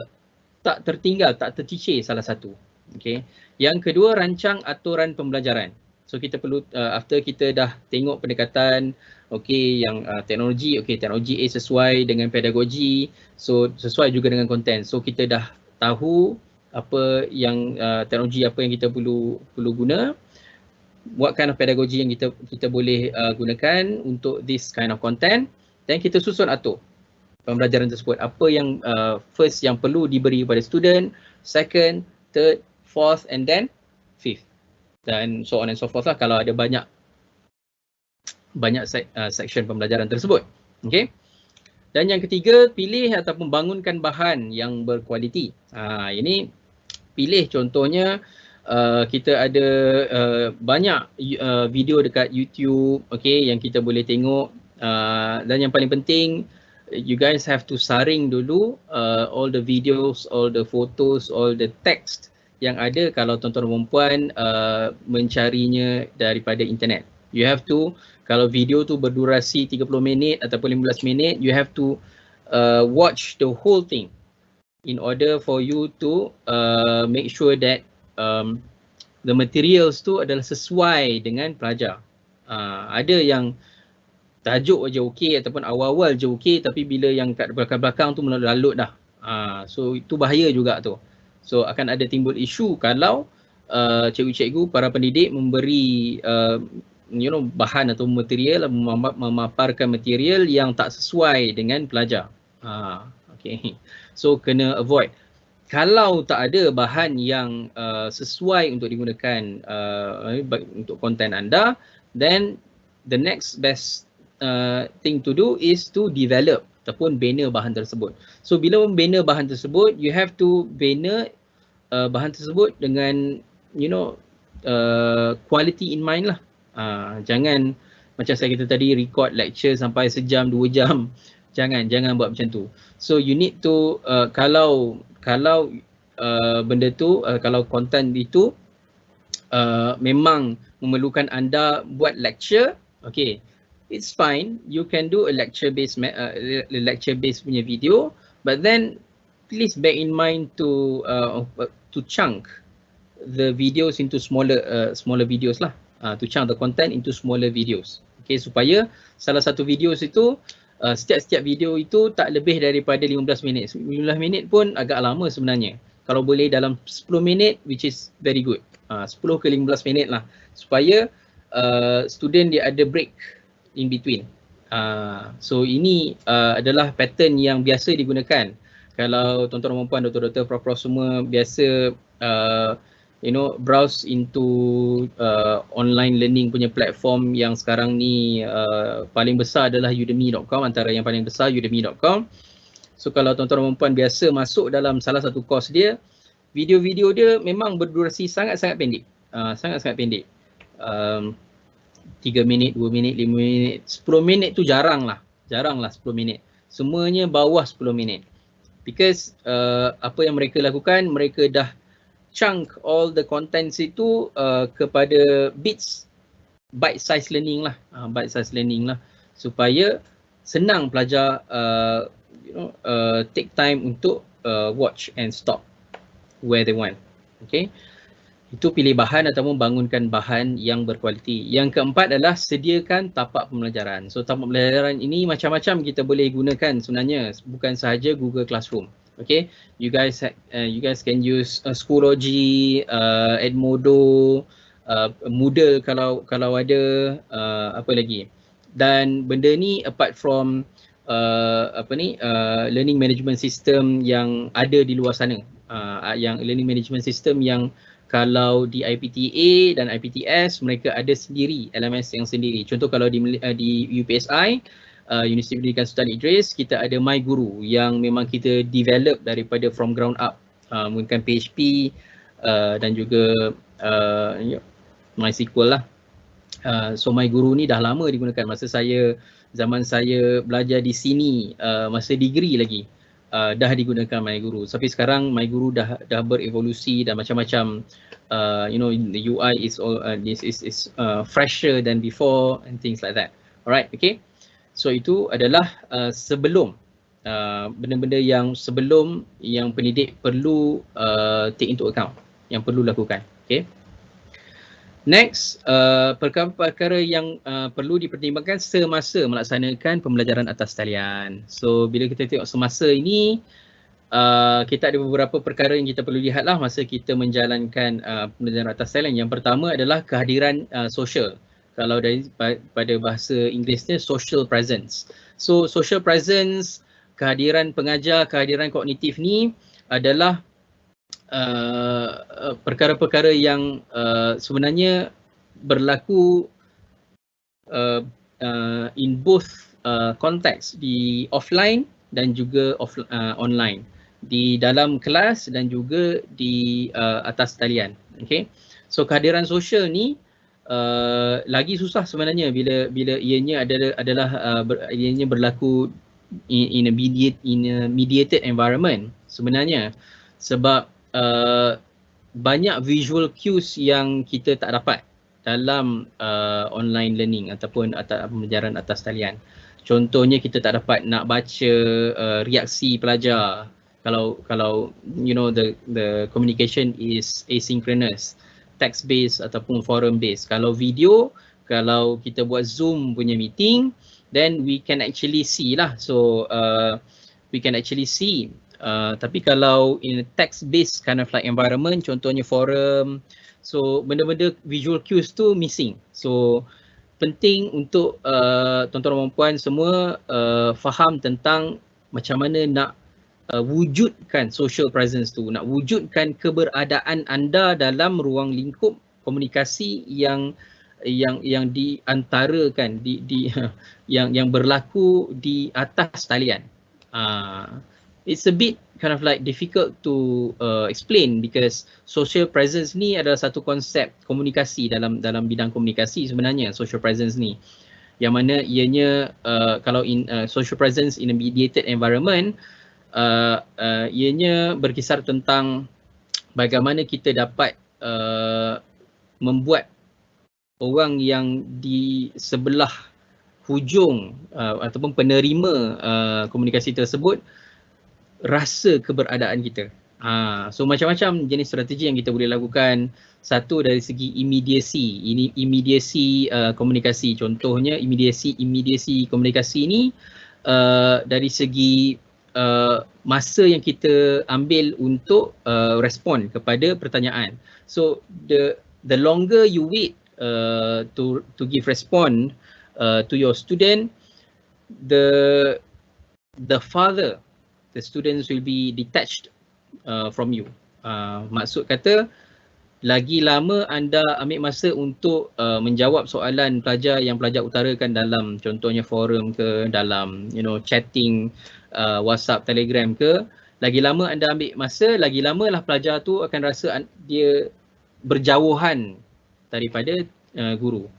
tak tertinggal, tak tercicir salah satu. Okay. Yang kedua, rancang aturan pembelajaran. So kita perlu uh, after kita dah tengok pendekatan okey yang uh, teknologi okey teknologi A sesuai dengan pedagogi so sesuai juga dengan konten. So kita dah tahu apa yang uh, teknologi apa yang kita perlu perlu guna what kind of pedagogy yang kita kita boleh uh, gunakan untuk this kind of content dan kita susun atur pembelajaran tersebut apa yang uh, first yang perlu diberi kepada student second third fourth and then fifth dan so on and so forth lah kalau ada banyak banyak uh, section pembelajaran tersebut. Okay. Dan yang ketiga, pilih ataupun bangunkan bahan yang berkualiti. Uh, ini pilih contohnya uh, kita ada uh, banyak uh, video dekat YouTube okay, yang kita boleh tengok uh, dan yang paling penting you guys have to saring dulu uh, all the videos, all the photos, all the text yang ada kalau tuan-tuan dan puan uh, mencarinya daripada internet. You have to kalau video tu berdurasi 30 minit ataupun 15 minit, you have to uh, watch the whole thing in order for you to uh, make sure that um, the materials tu adalah sesuai dengan pelajar. Uh, ada yang tajuk aja okey ataupun awal-awal je okey tapi bila yang kat belakang-belakang tu mula lalut dah. Uh, so itu bahaya juga tu. So akan ada timbul isu kalau uh, cikgu-cikgu para pendidik memberi uh, you know bahan atau material memaparkan material yang tak sesuai dengan pelajar. Ha okey. So kena avoid. Kalau tak ada bahan yang uh, sesuai untuk digunakan uh, untuk konten anda, then the next best uh, thing to do is to develop ataupun bina bahan tersebut. So bila membina bahan tersebut, you have to bina uh, bahan tersebut dengan you know uh, quality in mind lah. Uh, jangan macam saya kata tadi record lecture sampai sejam dua jam. Jangan jangan buat macam tu. So you need to uh, kalau kalau uh, benda tu uh, kalau content itu uh, memang memerlukan anda buat lecture, okay it's fine. You can do a lecture based uh, lecture based punya video, but then please bear in mind to uh, to chunk the videos into smaller uh, smaller videos lah. Uh, to chunk the content into smaller videos. Okay, supaya salah satu videos itu uh, setiap-setiap video itu tak lebih daripada 15 minit. 15 minit pun agak lama sebenarnya. Kalau boleh dalam 10 minit which is very good. Uh, 10 ke 15 minit lah supaya uh, student dia ada break in between. Uh, so ini uh, adalah pattern yang biasa digunakan. Kalau tuan-tuan dan puan doktor-doktor prof-prof semua biasa uh, you know browse into uh, online learning punya platform yang sekarang ni uh, paling besar adalah udemy.com antara yang paling besar udemy.com. So kalau tuan-tuan dan puan biasa masuk dalam salah satu course dia video-video dia memang berdurasi sangat-sangat pendek. Uh, sangat-sangat pendek. Um, 3 minit, 2 minit, 5 minit, 10 minit tu jarang lah. Jarang lah 10 minit. Semuanya bawah 10 minit. Because uh, apa yang mereka lakukan, mereka dah chunk all the contents itu uh, kepada bits bite size learning lah. Uh, bite size learning lah. Supaya senang pelajar uh, you know, uh, take time untuk uh, watch and stop where they want. Okay itu pilih bahan ataupun bangunkan bahan yang berkualiti. Yang keempat adalah sediakan tapak pembelajaran. So tapak pembelajaran ini macam-macam kita boleh gunakan sebenarnya bukan sahaja Google Classroom. Okay, you guys uh, you guys can use uh, Schoology, uh, Edmodo, uh, Moodle kalau kalau ada uh, apa lagi. Dan benda ni apart from uh, apa ni uh, learning management system yang ada di luar sana, uh, yang learning management system yang kalau di IPTA dan IPTS mereka ada sendiri LMS yang sendiri. Contoh kalau di uh, di UPSI uh, Universiti Pendidikan Sultan Idris kita ada My Guru yang memang kita develop daripada from ground up uh, menggunakan PHP uh, dan juga uh, MySQL lah. Uh, so My Guru ni dah lama digunakan masa saya zaman saya belajar di sini uh, masa degree lagi uh, dah digunakan My Guru. Tapi sekarang My Guru dah dah berevolusi dan macam-macam uh, you know the UI is all uh, this is is uh, fresher than before and things like that. Alright, okay. So itu adalah uh, sebelum uh, benda-benda yang sebelum yang pendidik perlu uh, take into account yang perlu lakukan. Okay. Next, uh, perkara-perkara yang uh, perlu dipertimbangkan semasa melaksanakan pembelajaran atas talian. So, bila kita tengok semasa ini, uh, kita ada beberapa perkara yang kita perlu lihat lah masa kita menjalankan uh, pembelajaran atas talian. Yang pertama adalah kehadiran uh, social. Kalau dari pada bahasa Inggerisnya, social presence. So, social presence, kehadiran pengajar, kehadiran kognitif ni adalah Uh, uh, perkara-perkara yang uh, sebenarnya berlaku uh, uh, in both uh, konteks di offline dan juga off, uh, online. Di dalam kelas dan juga di uh, atas talian. Okay? So kehadiran sosial ni uh, lagi susah sebenarnya bila bila ianya adalah adalah uh, ber, ianya berlaku in, in a mediate in a mediated environment sebenarnya. Sebab uh, banyak visual cues yang kita tak dapat dalam uh, online learning ataupun atas pembelajaran atas talian. Contohnya kita tak dapat nak baca uh, reaksi pelajar. Kalau kalau you know the the communication is asynchronous text based ataupun forum based. Kalau video kalau kita buat Zoom punya meeting then we can actually see lah. So uh, we can actually see uh, tapi kalau in a text based kind of like environment contohnya forum So benda-benda visual cues tu missing. So penting untuk uh, tuan-tuan dan puan semua uh, faham tentang macam mana nak uh, wujudkan social presence tu, nak wujudkan keberadaan anda dalam ruang lingkup komunikasi yang yang yang diantarakan di di yang yang berlaku di atas talian. Uh, it's a bit kind of like difficult to uh, explain because social presence ni adalah satu konsep komunikasi dalam dalam bidang komunikasi sebenarnya social presence ni yang mana ianya uh, kalau in uh, social presence in a mediated environment uh, uh, ianya berkisar tentang bagaimana kita dapat uh, membuat orang yang di sebelah hujung uh, ataupun penerima uh, komunikasi tersebut rasa keberadaan kita. Ha, so macam-macam jenis strategi yang kita boleh lakukan. Satu dari segi immediacy, ini immediacy uh, komunikasi. Contohnya immediacy immediacy komunikasi ini uh, dari segi uh, masa yang kita ambil untuk uh, respon kepada pertanyaan. So the the longer you wait uh, to to give respond uh, to your student, the the farther the students will be detached uh, from you. Uh, maksud kata lagi lama anda ambil masa untuk uh, menjawab soalan pelajar yang pelajar utarakan dalam contohnya forum ke dalam you know chatting uh, WhatsApp Telegram ke lagi lama anda ambil masa lagi lamalah pelajar tu akan rasa dia berjauhan daripada uh, guru.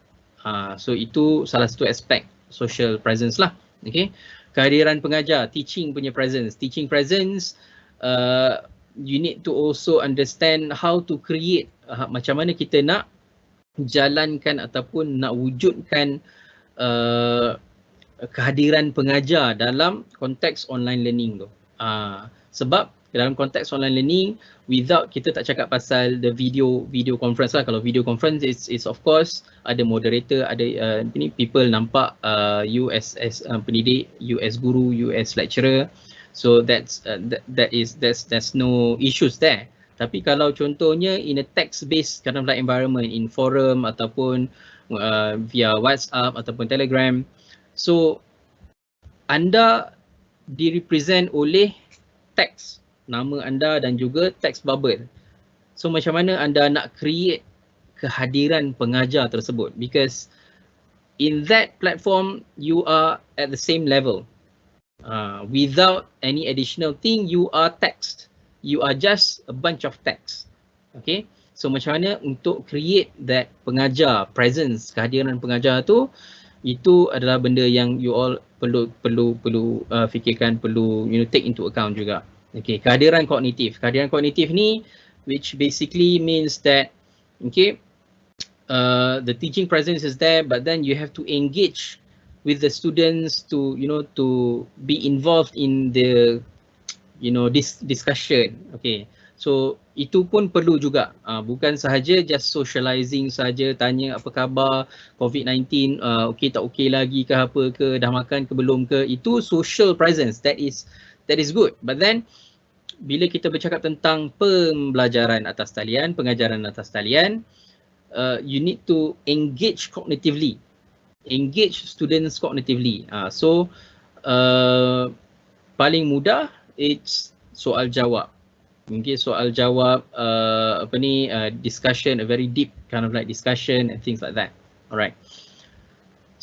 Uh, so itu salah satu aspek social presence lah. Okay kehadiran pengajar, teaching punya presence. Teaching presence, uh, you need to also understand how to create uh, macam mana kita nak jalankan ataupun nak wujudkan uh, kehadiran pengajar dalam konteks online learning tu. Uh, sebab dalam konteks online learning without kita tak cakap pasal the video video conference lah. Kalau video conference is is of course ada moderator ada uh, ni people nampak uh, you as as uh, pendidik you as guru you as lecturer. So that's uh, that, that is that's there's no issues there. Tapi kalau contohnya in a text based kind of like environment in forum ataupun uh, via WhatsApp ataupun Telegram so anda direpresent oleh text nama anda dan juga text bubble. So macam mana anda nak create kehadiran pengajar tersebut because in that platform you are at the same level. Uh, without any additional thing you are text. You are just a bunch of text. Okay. So macam mana untuk create that pengajar presence kehadiran pengajar tu itu adalah benda yang you all perlu perlu perlu uh, fikirkan perlu you know take into account juga. Okay, kehadiran kognitif. Kehadiran kognitif ni which basically means that okay, uh, the teaching presence is there but then you have to engage with the students to you know to be involved in the you know this discussion. Okay. So itu pun perlu juga. Uh, bukan sahaja just socializing saja tanya apa khabar COVID-19 uh, okey tak okey lagi ke apa ke dah makan ke belum ke itu social presence that is that is good. But then bila kita bercakap tentang pembelajaran atas talian, pengajaran atas talian, uh, you need to engage cognitively. Engage students cognitively. Uh, so uh, paling mudah it's soal jawab. Mungkin soal jawab uh, apa ni uh, discussion a very deep kind of like discussion and things like that. Alright.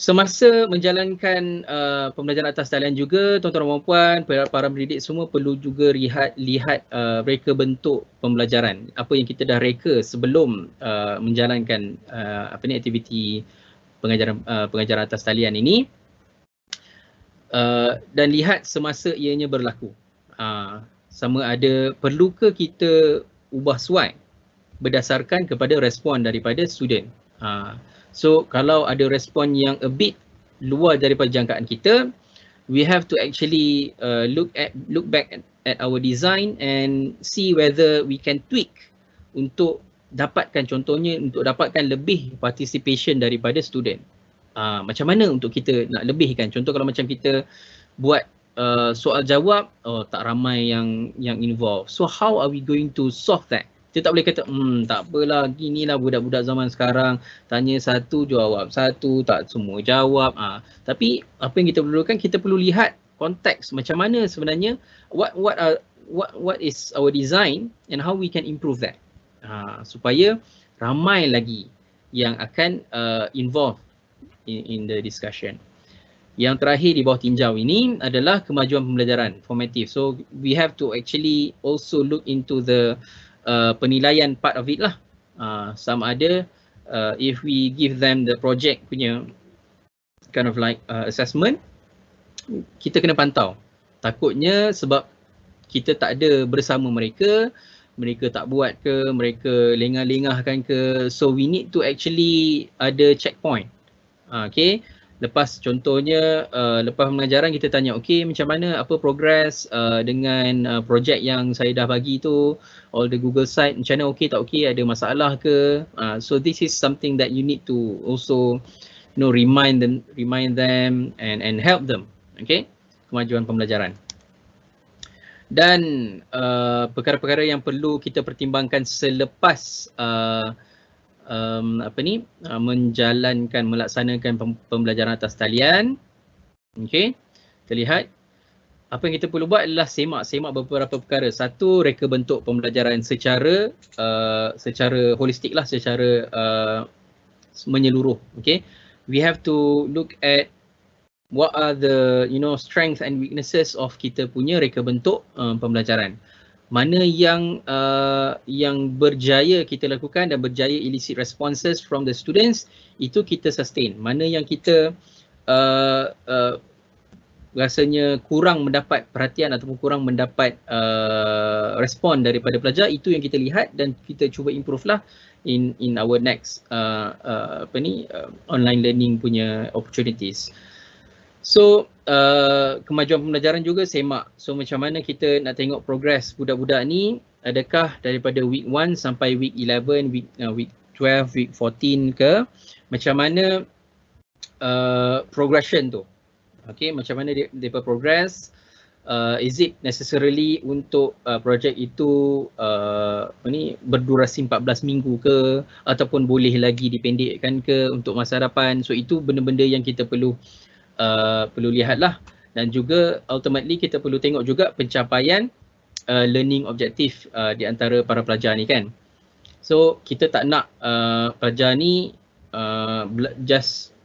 semasa menjalankan uh, pembelajaran atas talian juga tuan-tuan dan puan para, para pendidik semua perlu juga lihat lihat uh, reka bentuk pembelajaran apa yang kita dah reka sebelum uh, menjalankan uh, apa ni aktiviti pengajaran uh, pengajaran atas talian ini uh, dan lihat semasa ianya berlaku uh, sama ada perlukah kita ubah suai berdasarkan kepada respon daripada student uh, So kalau ada respon yang a bit luar daripada jangkaan kita, we have to actually uh, look at look back at, at our design and see whether we can tweak untuk dapatkan contohnya untuk dapatkan lebih participation daripada student. Uh, macam mana untuk kita nak lebihkan? Contoh kalau macam kita buat uh, soal jawab, oh tak ramai yang yang involved. So how are we going to solve that? Kita tak boleh kata, hmm tak apalah, ginilah budak-budak zaman sekarang, tanya satu jawab satu, tak semua jawab. Ha. Tapi apa yang kita perlukan, kita perlu lihat konteks macam mana sebenarnya, what what are, what what is our design and how we can improve that. Ha. Supaya ramai lagi yang akan uh, involve in, in the discussion. Yang terakhir di bawah tinjau ini adalah kemajuan pembelajaran formative. So we have to actually also look into the uh, penilaian part of it lah. Uh, sama ada uh, if we give them the project punya kind of like uh, assessment, kita kena pantau. Takutnya sebab kita tak ada bersama mereka, mereka tak buat ke, mereka lengah-lengahkan ke. So we need to actually ada checkpoint. Uh, okay lepas contohnya uh, lepas pengajaran kita tanya okey macam mana? Apa progress uh, dengan uh, projek yang saya dah bagi tu? All the Google site macam mana? Okey tak okey? Ada masalah ke? Uh, so this is something that you need to also you know remind them remind them and and help them. Okay? Kemajuan pembelajaran. Dan uh, perkara-perkara yang perlu kita pertimbangkan selepas uh, um, apa ni uh, menjalankan melaksanakan pembelajaran atas talian. Okey. Kita lihat apa yang kita perlu buat adalah semak-semak beberapa perkara. Satu, reka bentuk pembelajaran secara uh, secara holistik lah, secara uh, menyeluruh. Okay. We have to look at what are the you know strength and weaknesses of kita punya reka bentuk uh, pembelajaran mana yang uh, yang berjaya kita lakukan dan berjaya elicit responses from the students itu kita sustain. Mana yang kita uh, uh, rasanya kurang mendapat perhatian ataupun kurang mendapat uh, respon daripada pelajar itu yang kita lihat dan kita cuba improve lah in in our next uh, uh, apa ni uh, online learning punya opportunities So uh, kemajuan pembelajaran juga semak. So macam mana kita nak tengok progress budak-budak ni adakah daripada week 1 sampai week 11, week uh, week 12, week 14 ke macam mana uh, progression tu. Okay, macam mana dia, dia progress uh, is it necessarily untuk uh, projek itu uh, ni berdurasi 14 minggu ke ataupun boleh lagi dipendekkan ke untuk masa hadapan. So itu benda-benda yang kita perlu uh, perlu lihatlah dan juga ultimately kita perlu tengok juga pencapaian uh, learning objektif uh, di antara para pelajar ni kan. So kita tak nak uh, pelajar ni uh, just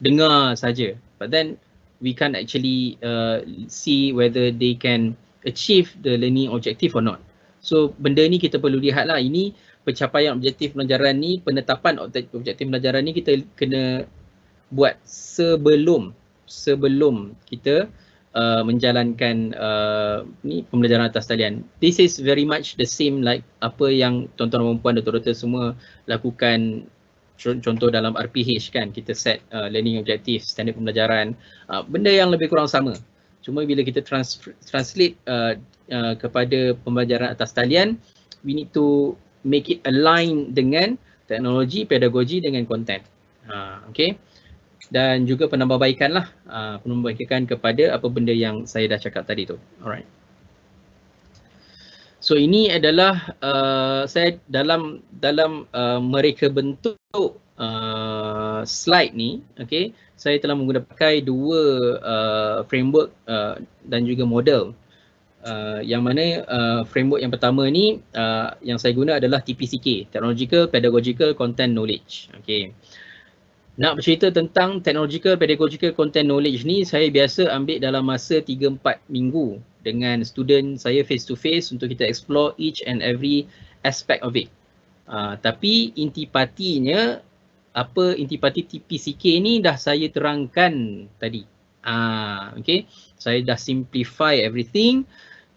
dengar saja but then we can actually uh, see whether they can achieve the learning objective or not. So benda ni kita perlu lihat lah ini pencapaian objektif pelajaran ni penetapan objektif pelajaran ni kita kena buat sebelum sebelum kita uh, menjalankan uh, ni pembelajaran atas talian. This is very much the same like apa yang tuan-tuan dan puan doktor-doktor semua lakukan contoh dalam RPH kan. Kita set uh, learning objective standard pembelajaran uh, benda yang lebih kurang sama. Cuma bila kita trans- translate uh, uh, kepada pembelajaran atas talian we need to make it align dengan teknologi pedagogi dengan konten uh, okay dan juga penambahbaikan lah uh, penambahbaikan kepada apa benda yang saya dah cakap tadi tu. Alright. So ini adalah uh, saya dalam dalam uh, mereka bentuk uh, slide ni okay saya telah menggunakan dua uh, framework uh, dan juga model. Uh, yang mana uh, framework yang pertama ni uh, yang saya guna adalah TPCK, Technological Pedagogical Content Knowledge. Okay nak bercerita tentang technological pedagogical content knowledge ni saya biasa ambil dalam masa 3-4 minggu dengan student saya face to face untuk kita explore each and every aspect of it. Uh, tapi intipatinya apa intipati TPCK ni dah saya terangkan tadi. Ah uh, okay. Saya dah simplify everything.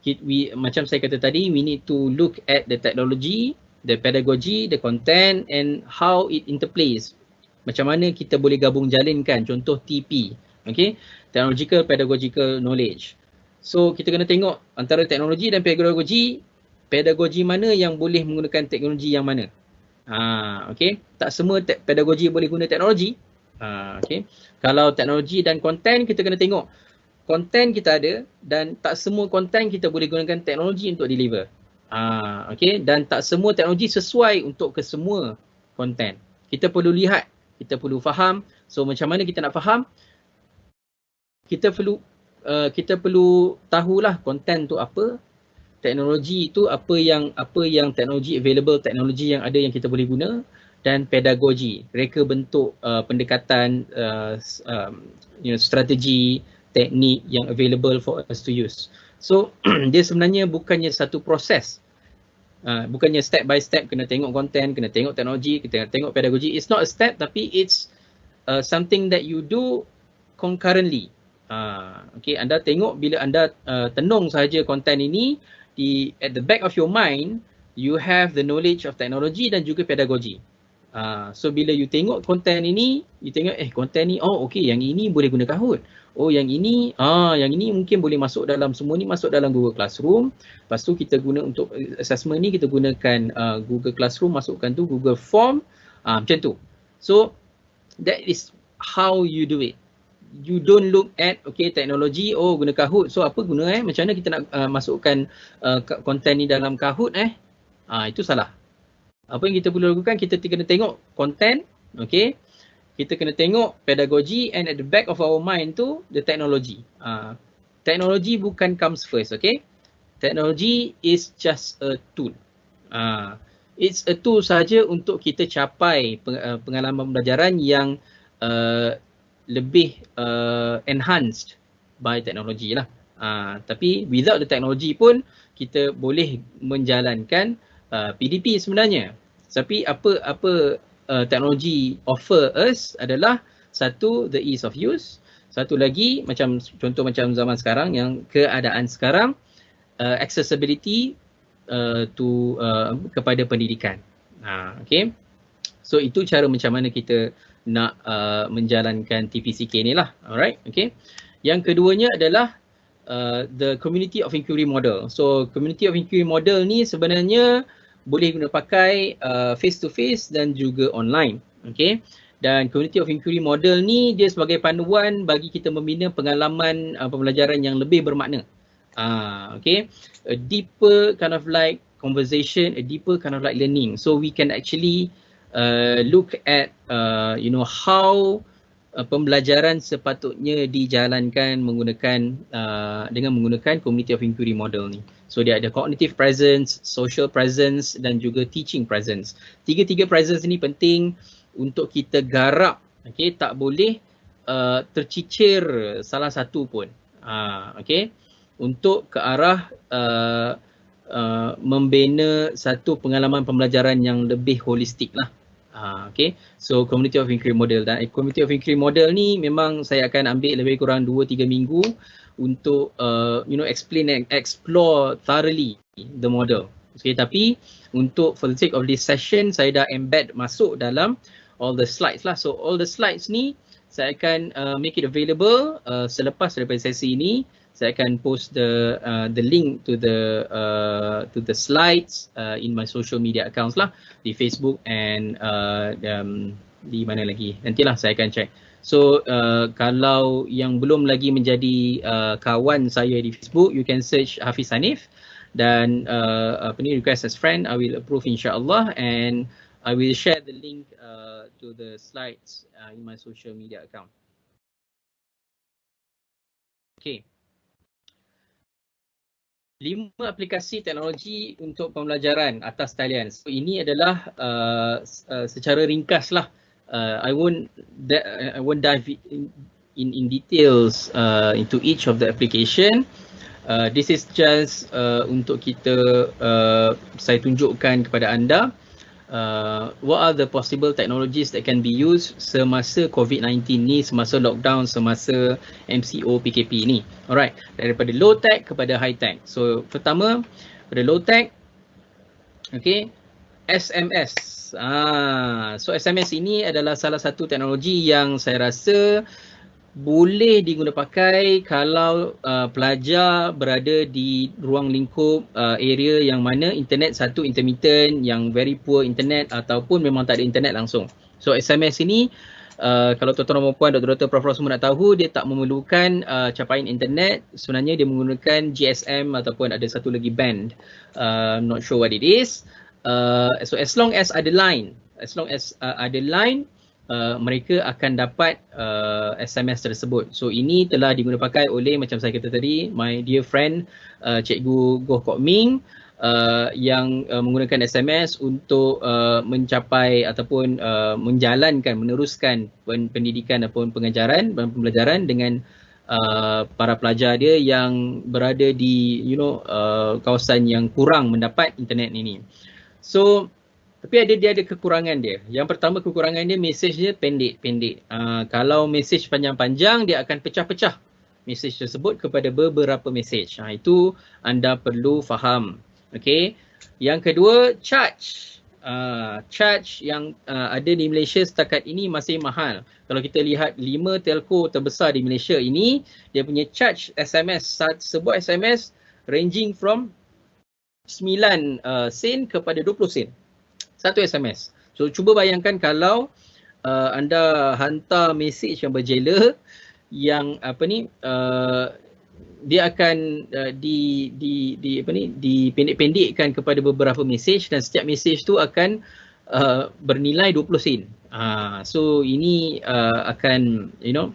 We, macam saya kata tadi, we need to look at the technology, the pedagogy, the content and how it interplays macam mana kita boleh gabung jalinkan contoh TP okay technological pedagogical knowledge. So kita kena tengok antara teknologi dan pedagogi. Pedagogi mana yang boleh menggunakan teknologi yang mana? Ha okay tak semua te- pedagogi boleh guna teknologi. Ha okay kalau teknologi dan konten kita kena tengok konten kita ada dan tak semua konten kita boleh gunakan teknologi untuk deliver. Ha okay dan tak semua teknologi sesuai untuk ke semua konten kita perlu lihat kita perlu faham. So macam mana kita nak faham? Kita perlu uh, kita perlu tahulah konten tu apa, teknologi itu apa yang apa yang teknologi available, teknologi yang ada yang kita boleh guna dan pedagogi, reka bentuk uh, pendekatan uh, um, you know strategi, teknik yang available for us to use. So dia sebenarnya bukannya satu proses Uh, bukannya step by step kena tengok konten, kena tengok teknologi, kena tengok pedagogi. It's not a step tapi it's uh, something that you do concurrently. Uh, okay, anda tengok bila anda uh, tenung sahaja konten ini di at the back of your mind, you have the knowledge of technology dan juga pedagogi. Uh, so bila you tengok konten ini, you tengok eh konten ni oh okay yang ini boleh guna Kahoot oh yang ini ah yang ini mungkin boleh masuk dalam semua ni masuk dalam Google Classroom. Lepas tu kita guna untuk assessment ni kita gunakan uh, Google Classroom masukkan tu Google Form. Ah macam tu. So that is how you do it. You don't look at okay teknologi oh guna Kahoot. So apa guna eh? Macam mana kita nak uh, masukkan uh, konten ni dalam Kahoot eh? Ah itu salah. Apa yang kita perlu lakukan kita kena tengok konten okay kita kena tengok pedagogi and at the back of our mind tu the technology. Uh, technology bukan comes first, okay? Technology is just a tool. Uh, it's a tool saja untuk kita capai uh, pengalaman pembelajaran yang uh, lebih uh, enhanced by technology lah. Uh, tapi without the technology pun kita boleh menjalankan uh, PDP sebenarnya. Tapi apa apa uh, teknologi offer us adalah satu the ease of use. Satu lagi macam contoh macam zaman sekarang yang keadaan sekarang uh, accessibility uh, to uh, kepada pendidikan. Ha okey so itu cara macam mana kita nak uh, menjalankan TPCK ni lah. Alright okey yang keduanya adalah uh, the community of inquiry model. So community of inquiry model ni sebenarnya boleh guna pakai face to face dan juga online. Okay. Dan community of inquiry model ni dia sebagai panduan bagi kita membina pengalaman uh, pembelajaran yang lebih bermakna. Uh, okay. A deeper kind of like conversation, a deeper kind of like learning. So we can actually uh, look at uh, you know how uh, pembelajaran sepatutnya dijalankan menggunakan uh, dengan menggunakan community of inquiry model ni. So dia ada cognitive presence, social presence dan juga teaching presence. Tiga-tiga presence ni penting untuk kita garap. Okay, tak boleh uh, tercicir salah satu pun. Uh, okay, untuk ke arah uh, uh, membina satu pengalaman pembelajaran yang lebih holistik lah. Uh, okay, so community of inquiry model dan community of inquiry model ni memang saya akan ambil lebih kurang 2-3 minggu untuk uh, you know explain and explore thoroughly the model. Okay, tapi untuk for the sake of this session saya dah embed masuk dalam all the slides lah. So all the slides ni saya akan uh, make it available uh, selepas daripada sesi ini. Saya akan post the uh, the link to the uh, to the slides uh, in my social media accounts lah di Facebook and uh, um, di mana lagi. Nantilah saya akan check. So uh, kalau yang belum lagi menjadi uh, kawan saya di Facebook, you can search Hafiz Hanif dan uh, apa ni request as friend, I will approve insyaAllah and I will share the link uh, to the slides uh, in my social media account. Okay. Lima aplikasi teknologi untuk pembelajaran atas talian. So ini adalah uh, uh, secara ringkas lah uh, I won't I won't dive in in, in details uh, into each of the application. Uh, this is just uh, untuk kita uh, saya tunjukkan kepada anda uh, what are the possible technologies that can be used semasa COVID-19 ni, semasa lockdown, semasa MCO PKP ni. Alright, daripada low tech kepada high tech. So pertama pada low tech, okay, SMS. Ah, so SMS ini adalah salah satu teknologi yang saya rasa boleh diguna pakai kalau uh, pelajar berada di ruang lingkup uh, area yang mana internet satu intermittent yang very poor internet ataupun memang tak ada internet langsung. So SMS ini uh, kalau tuan-tuan dan puan doktor-doktor prof semua nak tahu dia tak memerlukan uh, capaian internet sebenarnya dia menggunakan GSM ataupun ada satu lagi band. Uh, not sure what it is. Uh, so as long as ada line, as long as uh, ada line uh, mereka akan dapat uh, SMS tersebut. So ini telah digunakan oleh macam saya kata tadi, my dear friend uh, Cikgu Goh Kok Ming uh, yang uh, menggunakan SMS untuk uh, mencapai ataupun uh, menjalankan, meneruskan pendidikan ataupun pengajaran dan pembelajaran dengan uh, para pelajar dia yang berada di you know uh, kawasan yang kurang mendapat internet ini. So tapi ada dia ada kekurangan dia. Yang pertama kekurangan dia mesej dia pendek-pendek. Uh, kalau mesej panjang-panjang dia akan pecah-pecah mesej tersebut kepada beberapa mesej. Uh, itu anda perlu faham. Okay. Yang kedua charge. Uh, charge yang uh, ada di Malaysia setakat ini masih mahal. Kalau kita lihat lima telco terbesar di Malaysia ini, dia punya charge SMS, sebuah SMS ranging from 9 uh, sen kepada 20 sen satu SMS. So cuba bayangkan kalau uh, anda hantar mesej yang berjela yang apa ni uh, dia akan uh, di di di apa ni dipendek-pendekkan kepada beberapa mesej dan setiap mesej tu akan uh, bernilai 20 sen. Uh, so ini uh, akan you know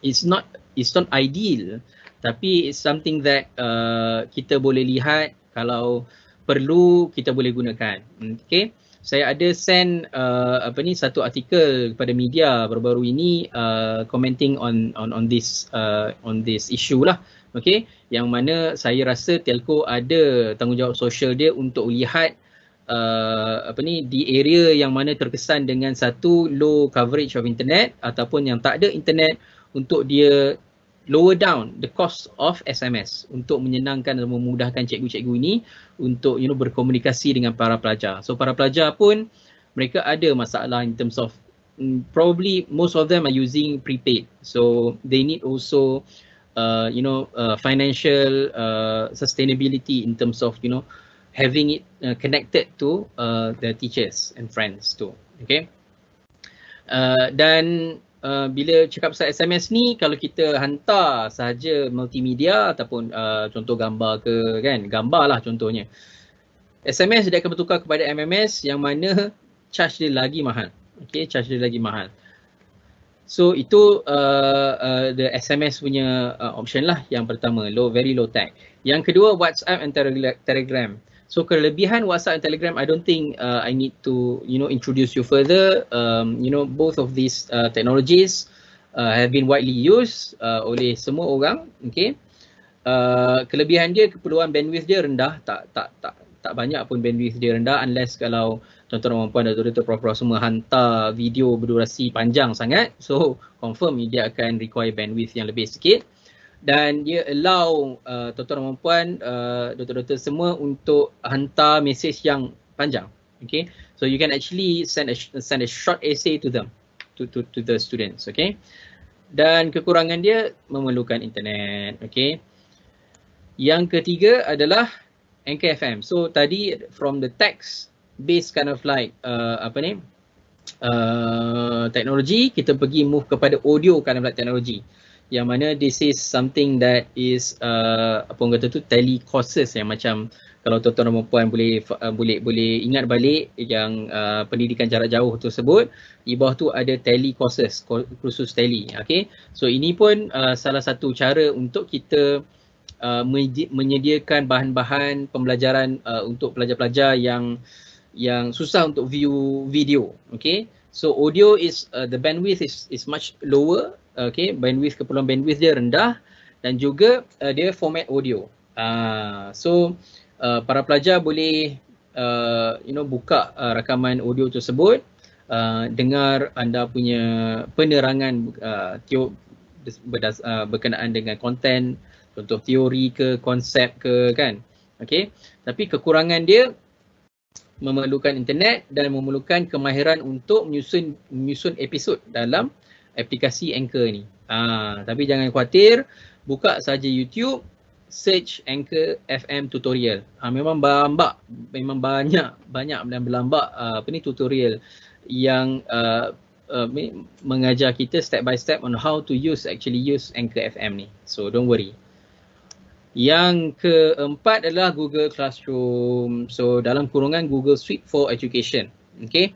it's not it's not ideal tapi it's something that uh, kita boleh lihat kalau perlu kita boleh gunakan. Okay? Saya ada send uh, apa ni satu artikel kepada media baru-baru ini uh, commenting on on on this uh, on this issue lah. Okey yang mana saya rasa telco ada tanggungjawab sosial dia untuk lihat uh, apa ni di area yang mana terkesan dengan satu low coverage of internet ataupun yang tak ada internet untuk dia lower down the cost of SMS untuk menyenangkan dan memudahkan cikgu-cikgu ini untuk you know berkomunikasi dengan para pelajar. So para pelajar pun mereka ada masalah in terms of mm, probably most of them are using prepaid. So they need also uh, you know uh, financial uh, sustainability in terms of you know having it uh, connected to uh, the teachers and friends too. Okay. Uh, dan uh, bila cakap pasal SMS ni kalau kita hantar sahaja multimedia ataupun uh, contoh gambar ke kan? Gambar lah contohnya. SMS dia akan bertukar kepada MMS yang mana charge dia lagi mahal. Okay charge dia lagi mahal. So itu uh, uh, the SMS punya uh, option lah. Yang pertama low very low tech. Yang kedua WhatsApp and Telegram So kelebihan WhatsApp and Telegram, I don't think uh, I need to, you know, introduce you further. Um, you know, both of these uh, technologies uh, have been widely used uh, oleh semua orang. Okay. Uh, kelebihan dia, keperluan bandwidth dia rendah. Tak tak tak tak banyak pun bandwidth dia rendah unless kalau tuan-tuan dan puan dan tuan prof semua hantar video berdurasi panjang sangat. So confirm dia akan require bandwidth yang lebih sikit dan dia allow uh, tuan-tuan dan puan uh, doktor-doktor semua untuk hantar mesej yang panjang. Okay? So you can actually send a send a short essay to them to to to the students okay? Dan kekurangan dia memerlukan internet okay? Yang ketiga adalah Anchor FM so tadi from the text based kind of like uh, apa ni uh, teknologi kita pergi move kepada audio kind of like teknologi yang mana this is something that is uh, apa orang kata tu telecourses yang macam kalau tuan-tuan dan puan boleh uh, boleh boleh ingat balik yang uh, pendidikan jarak jauh tersebut di bawah tu ada telecourses kursus tele okey so ini pun uh, salah satu cara untuk kita uh, menyediakan bahan-bahan pembelajaran uh, untuk pelajar-pelajar yang yang susah untuk view video okey So audio is uh, the bandwidth is is much lower. Okay, bandwidth keperluan bandwidth dia rendah dan juga uh, dia format audio. Uh, so uh, para pelajar boleh uh, you know buka uh, rakaman audio tersebut, uh, dengar anda punya penerangan uh, teo berdas, uh, berkenaan dengan konten, contoh teori ke, konsep ke kan. Okay, tapi kekurangan dia memerlukan internet dan memerlukan kemahiran untuk menyusun menyusun episod dalam aplikasi Anchor ni. Ah, tapi jangan khawatir, buka saja YouTube, search Anchor FM tutorial. Ah, memang berlambak, memang banyak banyak dan berlambak uh, apa ni tutorial yang uh, uh, mengajar kita step by step on how to use actually use Anchor FM ni. So don't worry. Yang keempat adalah Google Classroom. So dalam kurungan Google Suite for Education. Okay.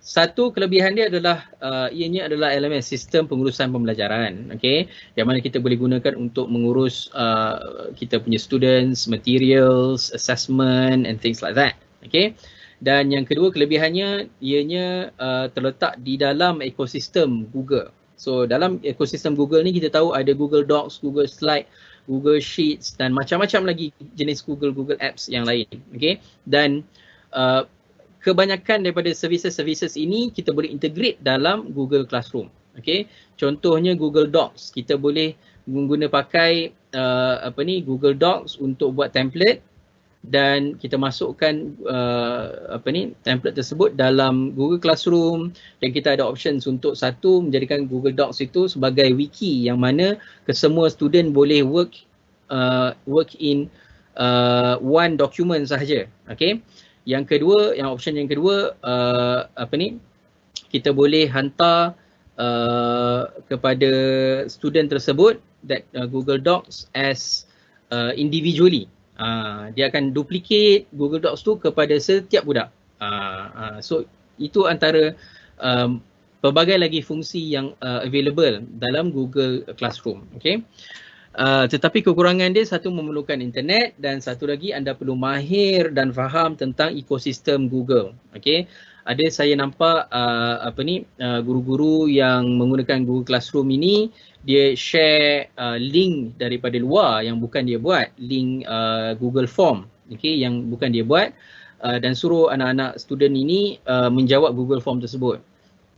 Satu kelebihan dia adalah uh, ianya adalah elemen sistem pengurusan pembelajaran. Okay. Yang mana kita boleh gunakan untuk mengurus uh, kita punya students, materials, assessment and things like that. Okay. Dan yang kedua kelebihannya ianya uh, terletak di dalam ekosistem Google. So dalam ekosistem Google ni kita tahu ada Google Docs, Google Slide, Google Sheets dan macam-macam lagi jenis Google Google Apps yang lain. Okay. Dan uh, kebanyakan daripada services-services ini kita boleh integrate dalam Google Classroom. Okay. Contohnya Google Docs. Kita boleh guna pakai uh, apa ni Google Docs untuk buat template dan kita masukkan uh, apa ni template tersebut dalam Google Classroom dan kita ada options untuk satu menjadikan Google Docs itu sebagai wiki yang mana kesemua student boleh work uh, work in uh, one document sahaja okey yang kedua yang option yang kedua uh, apa ni kita boleh hantar uh, kepada student tersebut that uh, Google Docs as uh, individually uh, dia akan duplicate Google Docs tu kepada setiap budak. Uh, uh, so itu antara um, pelbagai lagi fungsi yang uh, available dalam Google Classroom. Okay. Uh, tetapi kekurangan dia satu memerlukan internet dan satu lagi anda perlu mahir dan faham tentang ekosistem Google. Okay ada saya nampak uh, apa ni uh, guru-guru yang menggunakan Google Classroom ini dia share uh, link daripada luar yang bukan dia buat link uh, Google Form. Okey? Yang bukan dia buat uh, dan suruh anak-anak student ini uh, menjawab Google Form tersebut.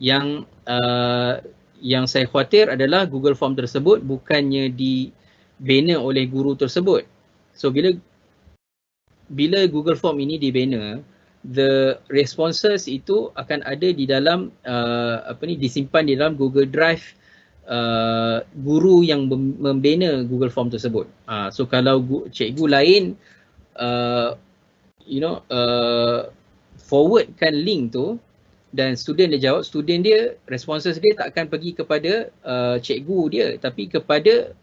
Yang uh, yang saya khawatir adalah Google Form tersebut bukannya dibina oleh guru tersebut so bila bila Google Form ini dibina the responses itu akan ada di dalam uh, apa ni disimpan di dalam Google Drive uh, guru yang membina Google Form tersebut. Uh, so kalau gu- cikgu lain uh, you know uh, forwardkan link tu dan student dia jawab, student dia responses dia tak akan pergi kepada uh, cikgu dia tapi kepada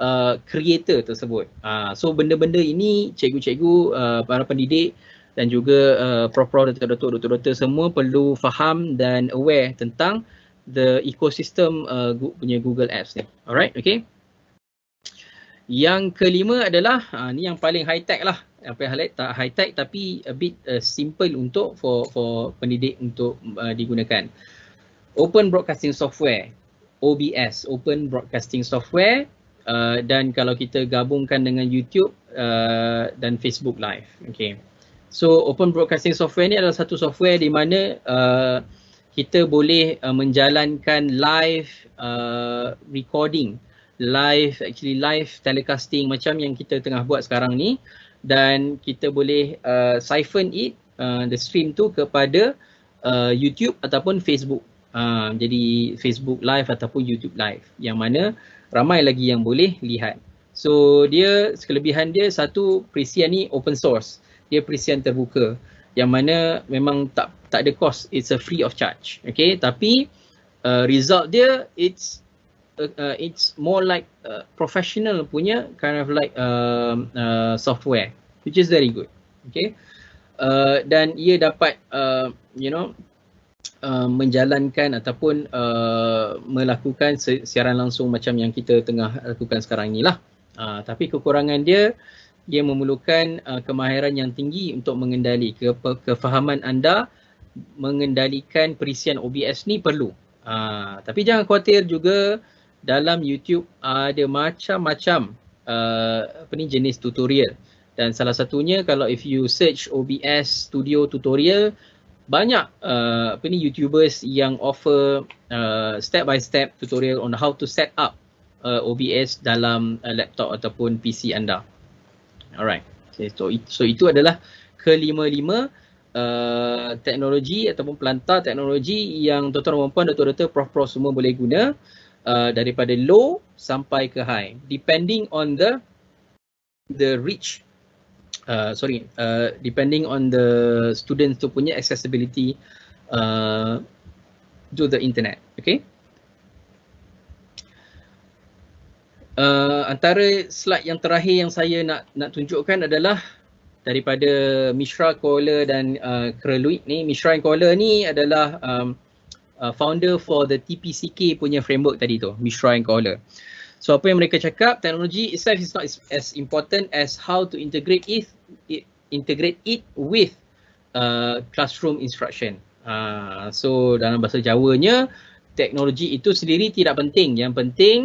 uh, creator tersebut. Uh, so benda-benda ini cikgu-cikgu uh, para pendidik dan juga uh, prof-prof dan doktor doktor semua perlu faham dan aware tentang the ecosystem uh, punya Google Apps ni. Alright, okay. Yang kelima adalah uh, ni yang paling high tech lah. Apa yang high tak high tech tapi a bit uh, simple untuk for for pendidik untuk uh, digunakan. Open Broadcasting Software, OBS, Open Broadcasting Software uh, dan kalau kita gabungkan dengan YouTube uh, dan Facebook Live. Okay. So Open Broadcasting Software ni adalah satu software di mana uh, kita boleh uh, menjalankan live uh, recording, live actually live telecasting macam yang kita tengah buat sekarang ni dan kita boleh uh, siphon it uh, the stream tu kepada uh, YouTube ataupun Facebook. Uh, jadi Facebook live ataupun YouTube live yang mana ramai lagi yang boleh lihat. So dia kelebihan dia satu perisian ni open source. Dia perisian terbuka yang mana memang tak tak ada cost. It's a free of charge okay? Tapi uh, result dia it's uh, uh, it's more like uh, professional punya kind of like uh, uh, software which is very good okay? Uh, dan ia dapat uh, you know uh, menjalankan ataupun uh, melakukan siaran langsung macam yang kita tengah lakukan sekarang ni lah uh, tapi kekurangan dia dia memerlukan uh, kemahiran yang tinggi untuk mengendali ke kefahaman anda mengendalikan perisian OBS ni perlu. Uh, tapi jangan khawatir juga dalam YouTube ada macam-macam uh, apa ni jenis tutorial. Dan salah satunya kalau if you search OBS Studio tutorial banyak uh, apa ni YouTubers yang offer uh, step by step tutorial on how to set up uh, OBS dalam uh, laptop ataupun PC anda. Alright. Okay, so, so itu adalah kelima-lima uh, teknologi ataupun pelantar teknologi yang tuan-tuan dan puan doktor-doktor prof-prof semua boleh guna uh, daripada low sampai ke high depending on the the reach uh, sorry uh, depending on the students tu punya accessibility uh, to the internet okay Uh, antara slide yang terakhir yang saya nak nak tunjukkan adalah daripada Mishra Kohler dan uh, Kreluit ni. Mishra Kohler ni adalah um, uh, founder for the TPCK punya framework tadi tu, Mishra Kohler. So apa yang mereka cakap, teknologi itself is not as important as how to integrate it, it integrate it with uh, classroom instruction. Uh, so dalam bahasa Jawanya, teknologi itu sendiri tidak penting. Yang penting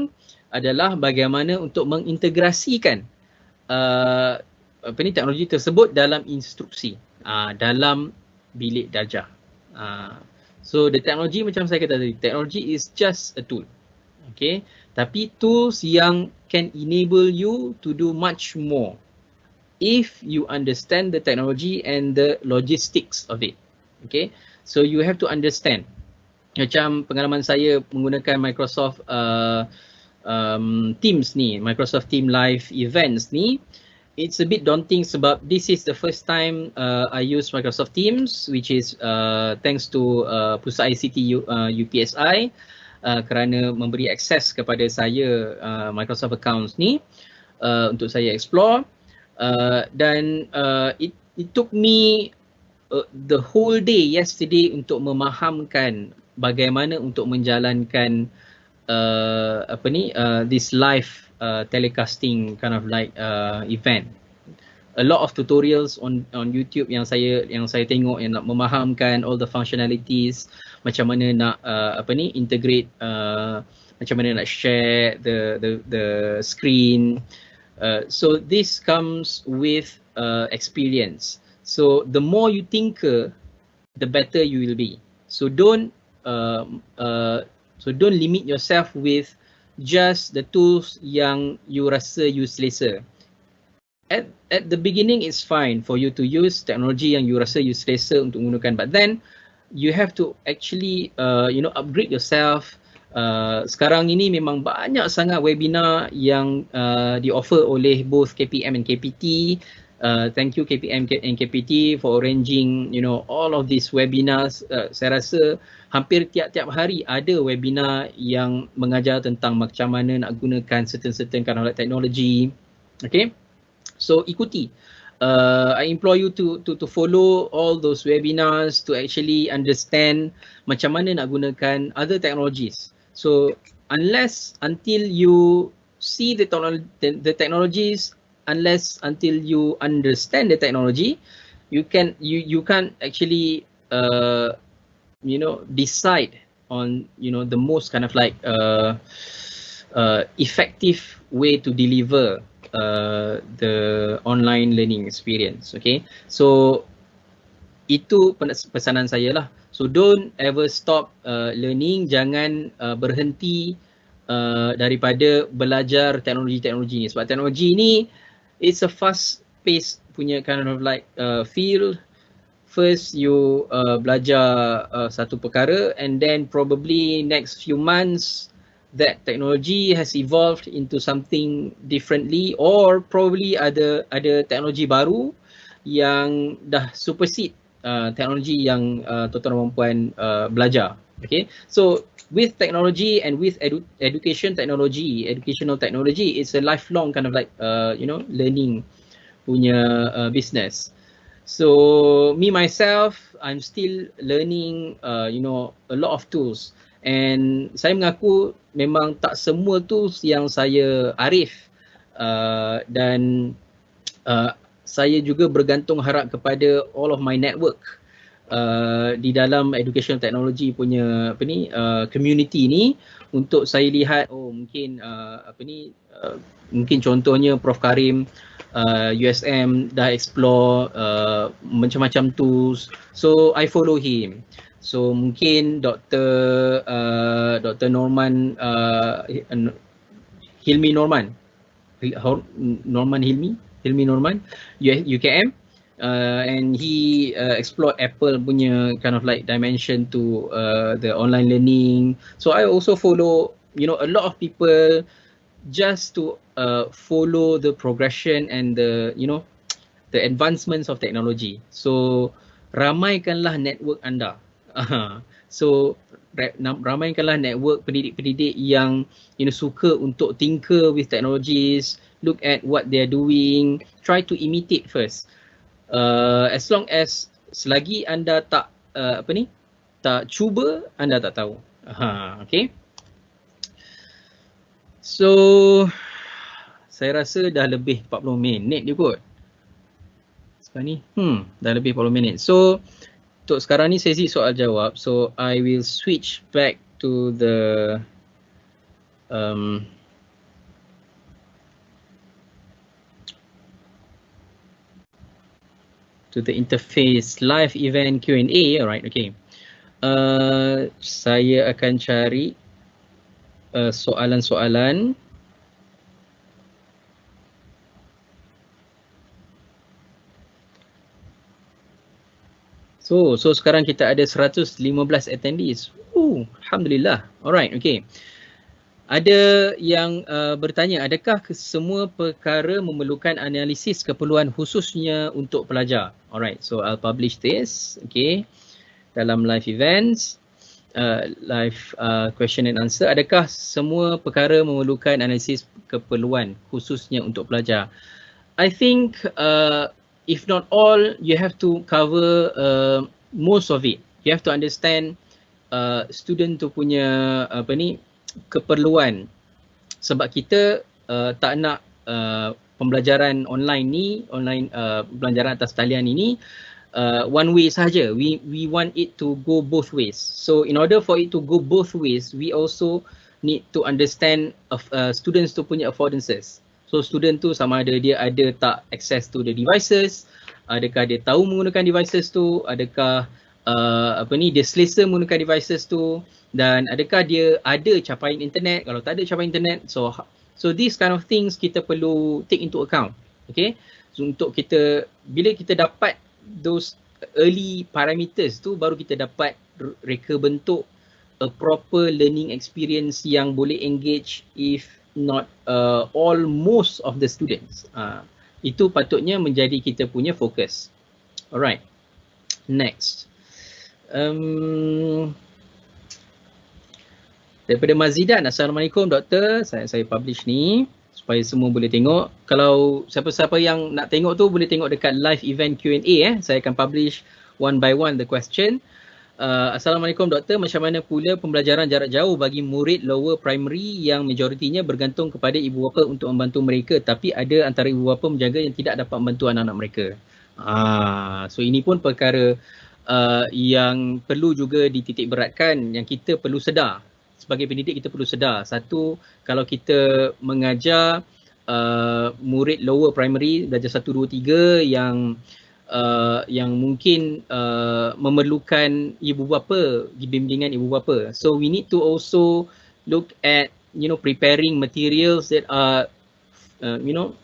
adalah bagaimana untuk mengintegrasikan uh, apa ni teknologi tersebut dalam instruksi uh, dalam bilik darjah. Uh, so the technology macam saya kata tadi, technology is just a tool. Okay, tapi tools yang can enable you to do much more if you understand the technology and the logistics of it. Okay, so you have to understand. Macam pengalaman saya menggunakan Microsoft uh, um, Teams ni, Microsoft Team Live Events ni, it's a bit daunting sebab this is the first time uh, I use Microsoft Teams which is uh, thanks to uh, Pusat ICT U, uh, UPSI uh, kerana memberi akses kepada saya uh, Microsoft accounts ni uh, untuk saya explore uh, dan uh, it, it took me uh, the whole day yesterday untuk memahamkan bagaimana untuk menjalankan uh, apa ni uh, this live uh, telecasting kind of like uh, event. A lot of tutorials on on YouTube yang saya yang saya tengok yang nak memahamkan all the functionalities macam mana nak uh, apa ni integrate uh, macam mana nak share the the the screen. Uh, so this comes with uh, experience. So the more you tinker, the better you will be. So don't uh, uh, so don't limit yourself with just the tools yang you rasa you selesa. At at the beginning it's fine for you to use technology yang you rasa you selesa untuk menggunakan but then you have to actually uh, you know upgrade yourself. Uh, sekarang ini memang banyak sangat webinar yang uh, di offer oleh both KPM and KPT Uh, thank you KPM and KPT for arranging you know all of these webinars. Uh, saya rasa hampir tiap-tiap hari ada webinar yang mengajar tentang macam mana nak gunakan certain-certain kind of technology. Okay, so ikuti. Uh, I implore you to to to follow all those webinars to actually understand macam mana nak gunakan other technologies. So unless until you see the, the, the technologies unless until you understand the technology you can you you can't actually uh you know decide on you know the most kind of like uh uh effective way to deliver uh the online learning experience okay? So itu pesanan saya lah. So don't ever stop uh, learning. Jangan uh, berhenti uh, daripada belajar teknologi-teknologi ni. Sebab teknologi ni it's a fast pace punya kind of like uh, feel first you uh, belajar uh, satu perkara and then probably next few months that technology has evolved into something differently or probably ada ada teknologi baru yang dah supersede uh, teknologi yang uh, tuan-tuan dan puan uh, belajar. Okay? So with technology and with edu- education technology, educational technology, it's a lifelong kind of like uh, you know learning punya uh, business. So me myself, I'm still learning uh, you know a lot of tools. And saya mengaku memang tak semua tools yang saya arif. Uh, dan uh, saya juga bergantung harap kepada all of my network uh, di dalam education technology punya apa ni uh, community ni untuk saya lihat oh mungkin uh, apa ni uh, mungkin contohnya Prof. Karim uh, USM dah explore uh, macam-macam tools. So I follow him so mungkin Dr uh, Dr Norman uh, Hilmi Norman Norman Hilmi Hilmi Norman UKM uh, and he uh, explored Apple punya kind of like dimension to uh, the online learning. So I also follow, you know, a lot of people just to uh, follow the progression and the, you know, the advancements of technology. So ramaikanlah network anda. So ramaikanlah network pendidik-pendidik yang you know suka untuk tinker with technologies, look at what they're doing, try to imitate first. Uh, as long as selagi anda tak uh, apa ni tak cuba anda tak tahu. Ha okey so saya rasa dah lebih 40 minit dia kot. Sekarang ni hmm dah lebih 40 minit. So untuk sekarang ni sesi soal jawab. So i will switch back to the um to the interface live event Q&A alright okay. Uh, saya akan cari uh, soalan-soalan So, so sekarang kita ada 115 attendees. Ooh, Alhamdulillah. Alright, okay. Ada yang uh, bertanya adakah semua perkara memerlukan analisis keperluan khususnya untuk pelajar? Alright so i'll publish this okay. Dalam live events uh, live uh, question and answer. Adakah semua perkara memerlukan analisis keperluan khususnya untuk pelajar? I think uh, if not all you have to cover uh, most of it. You have to understand uh, student tu punya apa ni keperluan. Sebab kita uh, tak nak uh, pembelajaran online ni online uh, pembelajaran atas talian ini uh, one way saja we we want it to go both ways. So in order for it to go both ways we also need to understand of uh, students tu punya affordances so student tu sama ada dia ada tak access to the devices? Adakah dia tahu menggunakan devices tu? Adakah uh, apa ni dia selesa menggunakan devices tu? Dan adakah dia ada capaian internet? Kalau tak ada capaian internet so so these kind of things kita perlu take into account. Okay? So untuk kita bila kita dapat those early parameters tu baru kita dapat reka bentuk a proper learning experience yang boleh engage if not uh, all most of the students. Uh, itu patutnya menjadi kita punya fokus. Alright. Next. Um, daripada Mazidan. Assalamualaikum doktor. Saya saya publish ni supaya semua boleh tengok. Kalau siapa-siapa yang nak tengok tu boleh tengok dekat live event Q&A eh. Saya akan publish one by one the question uh, Assalamualaikum doktor. Macam mana pula pembelajaran jarak jauh bagi murid lower primary yang majoritinya bergantung kepada ibu bapa untuk membantu mereka tapi ada antara ibu bapa menjaga yang tidak dapat membantu anak-anak mereka? Ah so ini pun perkara uh, yang perlu juga dititik beratkan yang kita perlu sedar. Sebagai pendidik kita perlu sedar. Satu kalau kita mengajar uh, murid lower primary darjah 1 2 3 yang uh, yang mungkin uh, memerlukan ibu bapa bimbingan ibu bapa so we need to also look at you know preparing materials that are uh, you know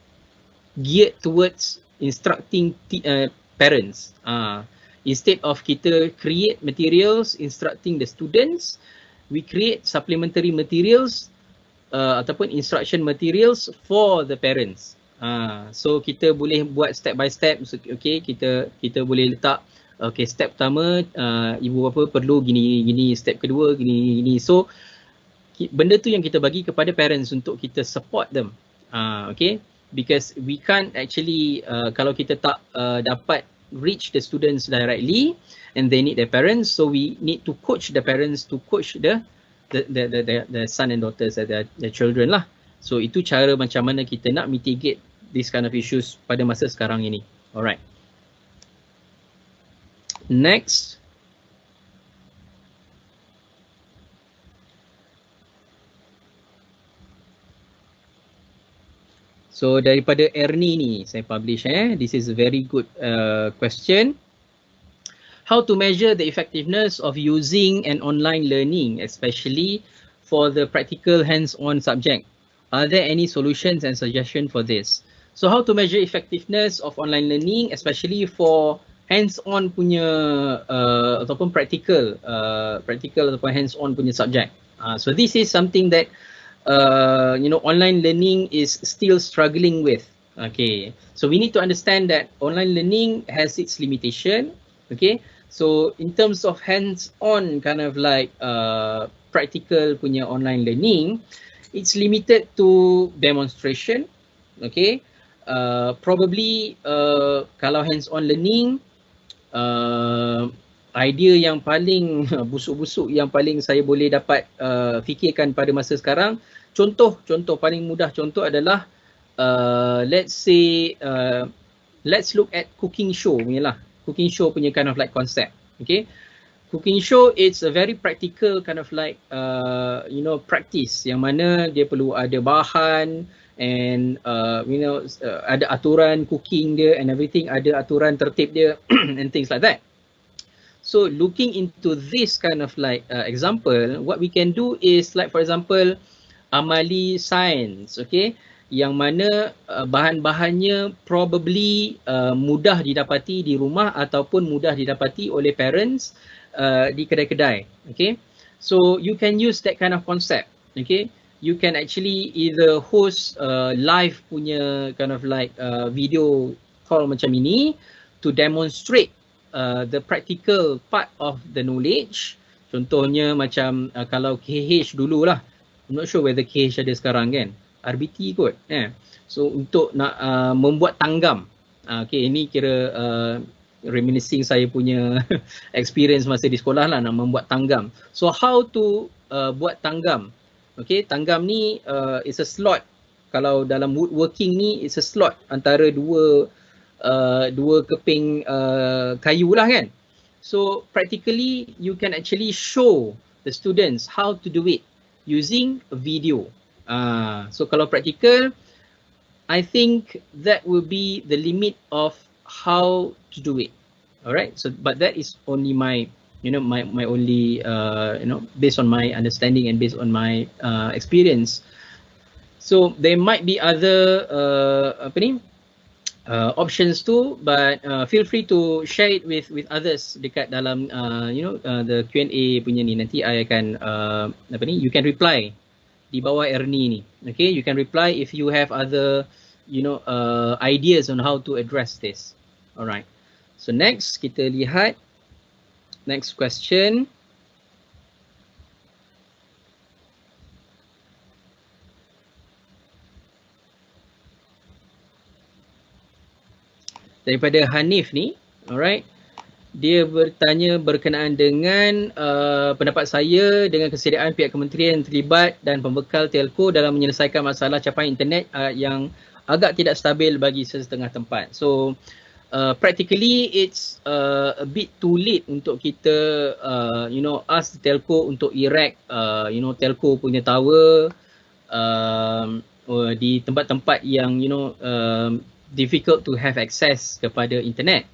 geared towards instructing t- uh, parents uh, instead of kita create materials instructing the students we create supplementary materials uh, ataupun instruction materials for the parents. Uh, so kita boleh buat step by step. Okay kita kita boleh letak okay step pertama uh, ibu bapa perlu gini gini step kedua gini gini. So benda tu yang kita bagi kepada parents untuk kita support them. Uh, okay? Because we can't actually uh, kalau kita tak uh, dapat reach the students directly and they need their parents so we need to coach the parents to coach the the the the, the, the son and daughters the, the children lah. So itu cara macam mana kita nak mitigate this kind of issues pada masa sekarang ini alright Next. So daripada Ernie ni saya publish eh. This is a very good uh, question. How to measure the effectiveness of using an online learning especially for the practical hands-on subject? Are there any solutions and suggestions for this? So how to measure effectiveness of online learning especially for hands-on punya uh, ataupun practical uh, practical ataupun hands-on punya subject. Uh, so this is something that uh, you know, online learning is still struggling with. Okay, so we need to understand that online learning has its limitation. Okay, so in terms of hands-on kind of like uh, practical punya online learning, it's limited to demonstration. Okay, uh, probably uh, kalau hands-on learning, uh, idea yang paling busuk-busuk yang paling saya boleh dapat uh, fikirkan pada masa sekarang contoh contoh paling mudah contoh adalah uh, let's say uh, let's look at cooking show punya lah. Cooking show punya kind of like concept okay? Cooking show it's a very practical kind of like uh, you know practice. Yang mana dia perlu ada bahan and uh, you know uh, ada aturan cooking dia and everything ada aturan tertib dia and things like that. So looking into this kind of like uh, example what we can do is like for example amali sains okey yang mana uh, bahan-bahannya probably uh, mudah didapati di rumah ataupun mudah didapati oleh parents uh, di kedai-kedai okey so you can use that kind of concept okey you can actually either host uh, live punya kind of like uh, video call macam ini to demonstrate uh, the practical part of the knowledge contohnya macam uh, kalau KH dululah I'm not sure whether KH ada sekarang kan. RBT kot. Eh. So untuk nak uh, membuat tanggam. Uh, okay ini kira uh, reminiscing saya punya experience masa di sekolah lah nak membuat tanggam. So how to uh, buat tanggam. Okay tanggam ni uh, is a slot. Kalau dalam woodworking ni is a slot antara dua uh, dua keping uh, kayu lah kan. So practically you can actually show the students how to do it using video. Uh, so kalau practical, I think that will be the limit of how to do it. Alright, so but that is only my, you know, my my only, uh, you know, based on my understanding and based on my uh, experience. So there might be other uh, apa ni, uh, options too but uh, feel free to share it with with others dekat dalam uh, you know uh, the Q&A punya ni. Nanti I akan uh, apa ni you can reply di bawah Ernie ni. Okay you can reply if you have other you know uh, ideas on how to address this. Alright. So next kita lihat next question daripada Hanif ni alright dia bertanya berkenaan dengan uh, pendapat saya dengan kesediaan pihak kementerian terlibat dan pembekal telco dalam menyelesaikan masalah capaian internet uh, yang agak tidak stabil bagi sesetengah tempat. So uh, practically it's uh, a bit too late untuk kita uh, you know ask telco untuk erect uh, you know telco punya tower uh, di tempat-tempat yang you know um, difficult to have access kepada internet.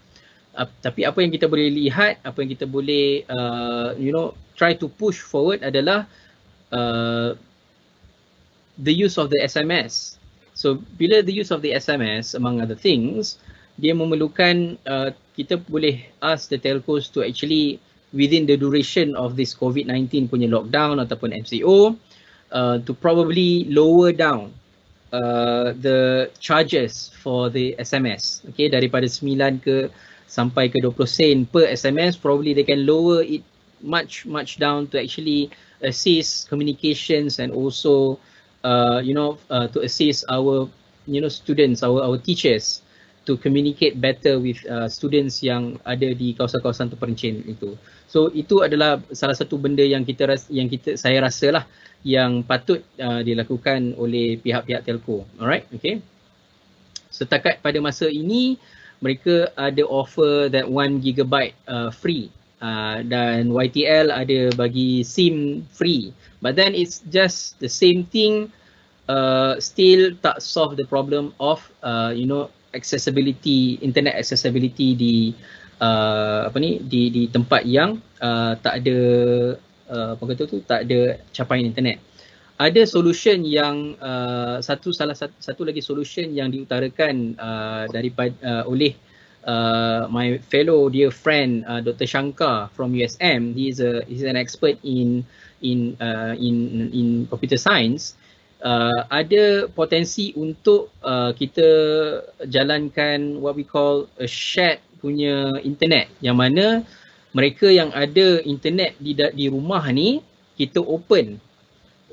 Uh, tapi apa yang kita boleh lihat, apa yang kita boleh uh, you know try to push forward adalah uh, the use of the SMS. So bila the use of the SMS among other things, dia memerlukan uh, kita boleh ask the telcos to actually within the duration of this COVID-19 punya lockdown ataupun MCO uh, to probably lower down uh, the charges for the SMS. Okay, daripada 9 ke sampai ke 20 sen per SMS, probably they can lower it much much down to actually assist communications and also uh, you know uh, to assist our you know students, our our teachers to communicate better with uh, students yang ada di kawasan-kawasan terpencil itu. So itu adalah salah satu benda yang kita yang kita saya rasa lah yang patut uh, dilakukan oleh pihak-pihak telco. Alright, okay. Setakat pada masa ini mereka ada offer that 1 gigabyte uh, free uh, dan YTL ada bagi SIM free but then it's just the same thing uh, still tak solve the problem of uh, you know accessibility internet accessibility di uh, apa ni di di tempat yang uh, tak ada uh, apa kata tu tak ada capaian internet. Ada solution yang uh, satu salah satu, satu lagi solution yang diutarakan uh, daripada uh, oleh uh, my fellow dear friend uh, Dr Shankar from USM he is a he's an expert in in uh, in in computer science uh, ada potensi untuk uh, kita jalankan what we call a shared punya internet. Yang mana mereka yang ada internet di di rumah ni kita open.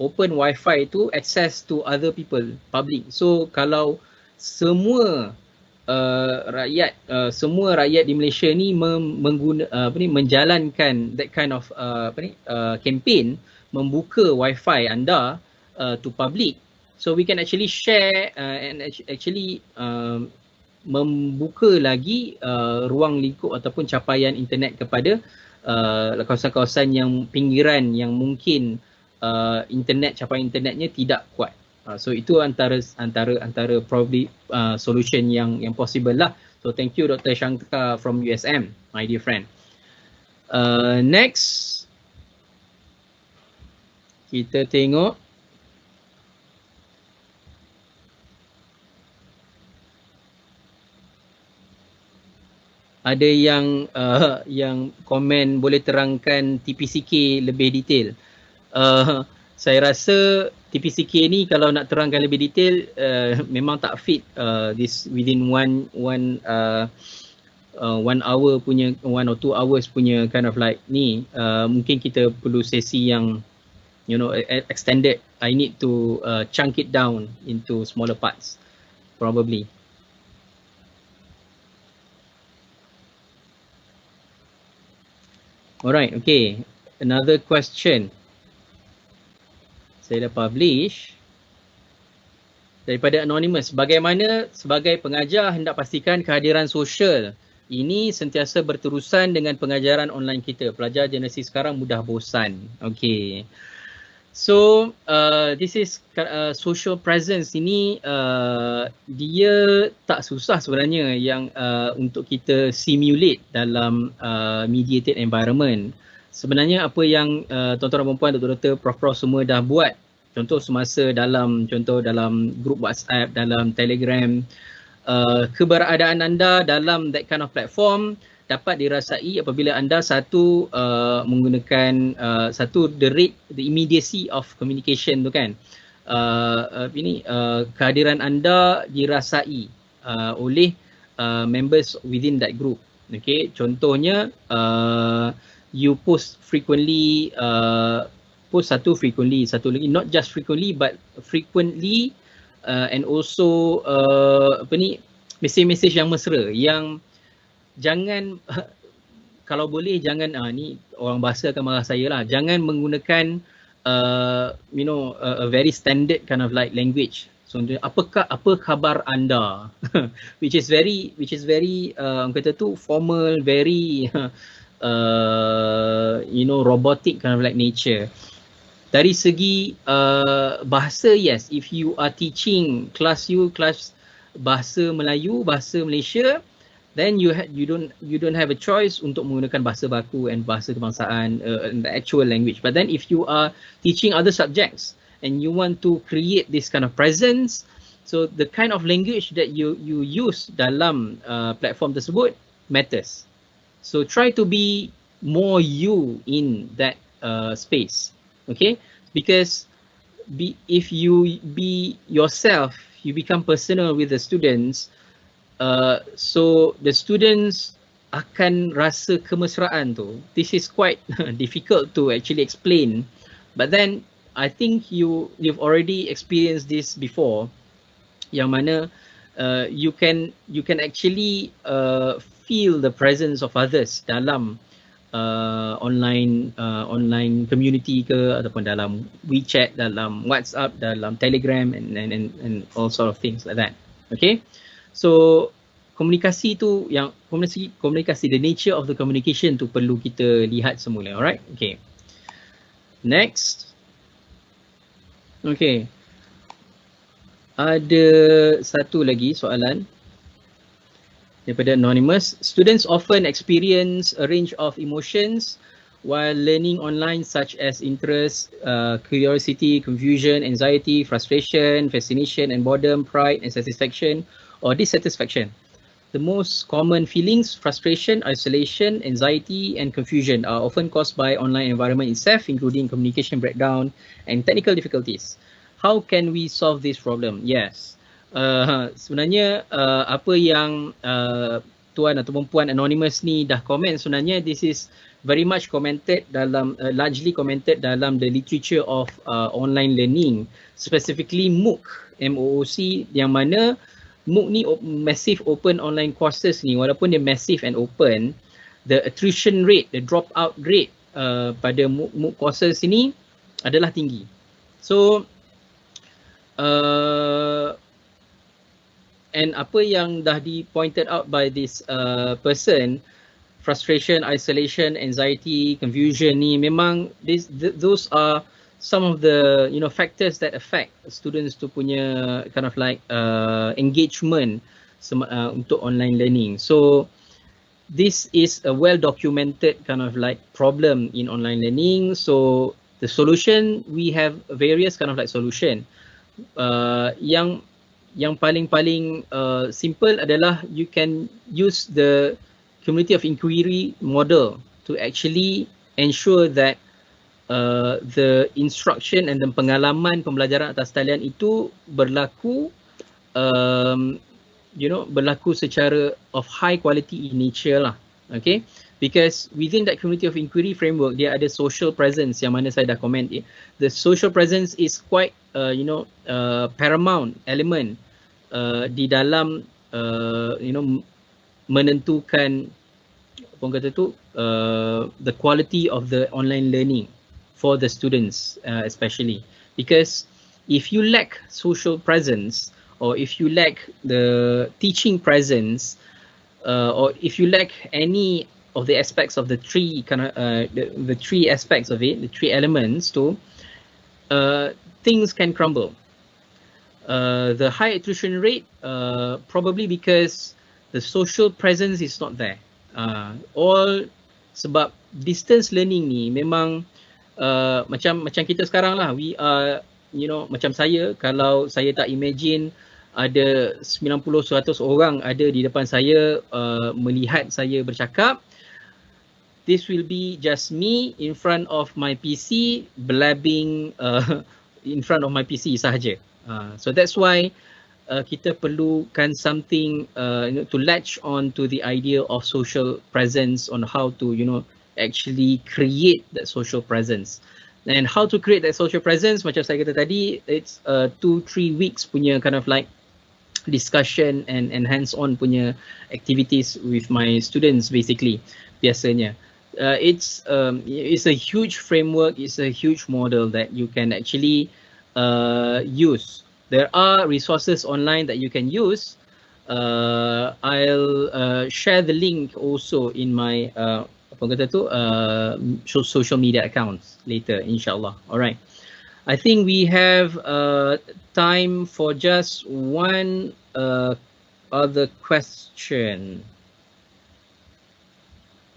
Open wifi tu access to other people public. So kalau semua uh, rakyat uh, semua rakyat di Malaysia ni mengguna uh, apa ni menjalankan that kind of uh, apa ni uh, campaign membuka wifi anda uh, to public so we can actually share uh, and actually um, membuka lagi uh, ruang lingkup ataupun capaian internet kepada uh, kawasan-kawasan yang pinggiran yang mungkin uh, internet capaian internetnya tidak kuat. Uh, so itu antara antara antara probably uh, solution yang yang possible lah. So thank you Dr. Shankar from USM, my dear friend. Uh, next kita tengok ada yang uh, yang komen boleh terangkan TPCK lebih detail. Uh, saya rasa TPCK ni kalau nak terangkan lebih detail uh, memang tak fit uh, this within one one uh, uh, one hour punya one or two hours punya kind of like ni. Uh, mungkin kita perlu sesi yang you know extended. I need to uh, chunk it down into smaller parts probably Alright, okay. Another question. Saya dah publish. Daripada anonymous bagaimana sebagai pengajar hendak pastikan kehadiran sosial? Ini sentiasa berterusan dengan pengajaran online kita. Pelajar generasi sekarang mudah bosan. Okey so uh, this is uh, social presence ini uh, dia tak susah sebenarnya yang uh, untuk kita simulate dalam uh, mediated environment. Sebenarnya apa yang uh, tuan-tuan dan puan doktor-doktor prof-prof semua dah buat contoh semasa dalam contoh dalam grup WhatsApp dalam Telegram uh, keberadaan anda dalam that kind of platform dapat dirasai apabila anda satu uh, menggunakan uh, satu the rate the immediacy of communication tu kan. Uh, uh, ini uh, kehadiran anda dirasai uh, oleh uh, members within that group. Okay contohnya uh, you post frequently uh, post satu frequently satu lagi not just frequently but frequently uh, and also uh, apa ni mesej-mesej yang mesra yang jangan kalau boleh jangan uh, ni orang bahasa akan marah saya lah. Jangan menggunakan uh, you know a, a very standard kind of like language. So apakah apa khabar anda? Which is very which is very uh, kata tu formal very uh, you know robotic kind of like nature. Dari segi uh, bahasa yes. If you are teaching class you class bahasa Melayu bahasa Malaysia then you ha- you don't you don't have a choice untuk menggunakan bahasa baku and bahasa kebangsaan uh, the actual language. But then if you are teaching other subjects and you want to create this kind of presence so the kind of language that you you use dalam uh, platform tersebut matters. So try to be more you in that uh, space okay? Because be if you be yourself you become personal with the students uh, so the students akan rasa kemesraan tu. This is quite difficult to actually explain. But then i think you you've already experienced this before yang mana uh, you can you can actually uh, feel the presence of others dalam uh, online uh, online community ke ataupun dalam WeChat, dalam WhatsApp, dalam Telegram and and and, and all sort of things like that. Okay, so komunikasi tu yang komunikasi komunikasi the nature of the communication tu perlu kita lihat semula alright? Okay. Next. Okay. Ada satu lagi soalan daripada anonymous. Students often experience a range of emotions while learning online such as interest, uh, curiosity, confusion, anxiety, frustration, fascination and boredom, pride and satisfaction or dissatisfaction. The most common feelings, frustration, isolation, anxiety and confusion are often caused by online environment itself including communication breakdown and technical difficulties. How can we solve this problem? Yes. Uh, sebenarnya uh, apa yang uh, tuan ataupun puan anonymous ni dah komen sebenarnya this is very much commented dalam uh, largely commented dalam the literature of uh, online learning specifically MOOC MOOC yang mana MOOC ni massive open online courses ni. Walaupun dia massive and open the attrition rate the dropout rate uh, pada MOOC, MOOC courses ini adalah tinggi. So uh, and apa yang dah di pointed out by this uh, person frustration, isolation, anxiety, confusion ni memang this, th- those are some of the you know factors that affect students to punya kind of like uh, engagement uh, untuk online learning. So this is a well documented kind of like problem in online learning. So the solution we have various kind of like solution. Uh, yang yang paling-paling uh, simple adalah you can use the community of inquiry model to actually ensure that uh, the instruction and the pengalaman pembelajaran atas talian itu berlaku um, you know berlaku secara of high quality in nature lah. Okay? Because within that community of inquiry framework dia ada social presence yang mana saya dah comment. Eh. the social presence is quite uh, you know uh, paramount element uh, di dalam uh, you know menentukan apa kata tu uh, the quality of the online learning for the students uh, especially because if you lack social presence or if you lack the teaching presence uh, or if you lack any of the aspects of the three kind of uh, the, the three aspects of it the three elements to uh, things can crumble uh, the high attrition rate uh, probably because the social presence is not there. Uh, all sebab distance learning ni memang uh, macam macam kita sekarang lah. We are, you know, macam saya kalau saya tak imagine ada 90-100 orang ada di depan saya uh, melihat saya bercakap, this will be just me in front of my PC blabbing uh, in front of my PC sahaja. Uh, so that's why uh, kita perlukan something uh, you know, to latch on to the idea of social presence on how to you know actually create that social presence. And how to create that social presence macam saya kata tadi it's uh, two three weeks punya kind of like discussion and and hands on punya activities with my students basically biasanya. Uh, it's um, it's a huge framework it's a huge model that you can actually uh, use. There are resources online that you can use. Uh, I'll uh, share the link also in my uh, apa kata tu uh, social media accounts later, inshallah. Alright. I think we have uh, time for just one uh, other question.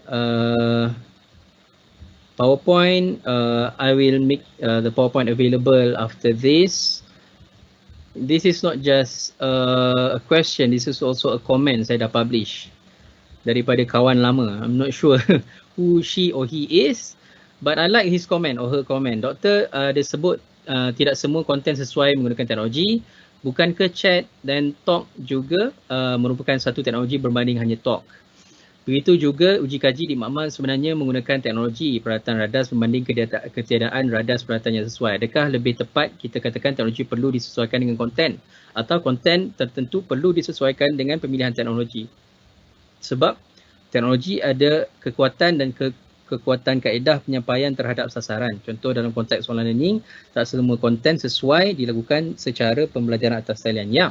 Uh, PowerPoint, uh, I will make uh, the PowerPoint available after this this is not just a question, this is also a comment saya dah publish daripada kawan lama. I'm not sure who she or he is, but I like his comment or her comment. Doktor, uh, dia sebut uh, tidak semua konten sesuai menggunakan teknologi. Bukan chat dan talk juga uh, merupakan satu teknologi berbanding hanya talk. Begitu juga uji kaji di makmal sebenarnya menggunakan teknologi peralatan radas berbanding ketiadaan radas peralatan yang sesuai. Adakah lebih tepat kita katakan teknologi perlu disesuaikan dengan konten atau konten tertentu perlu disesuaikan dengan pemilihan teknologi? Sebab teknologi ada kekuatan dan ke kekuatan kaedah penyampaian terhadap sasaran. Contoh dalam konteks online learning, tak semua konten sesuai dilakukan secara pembelajaran atas talian. Ya, yeah,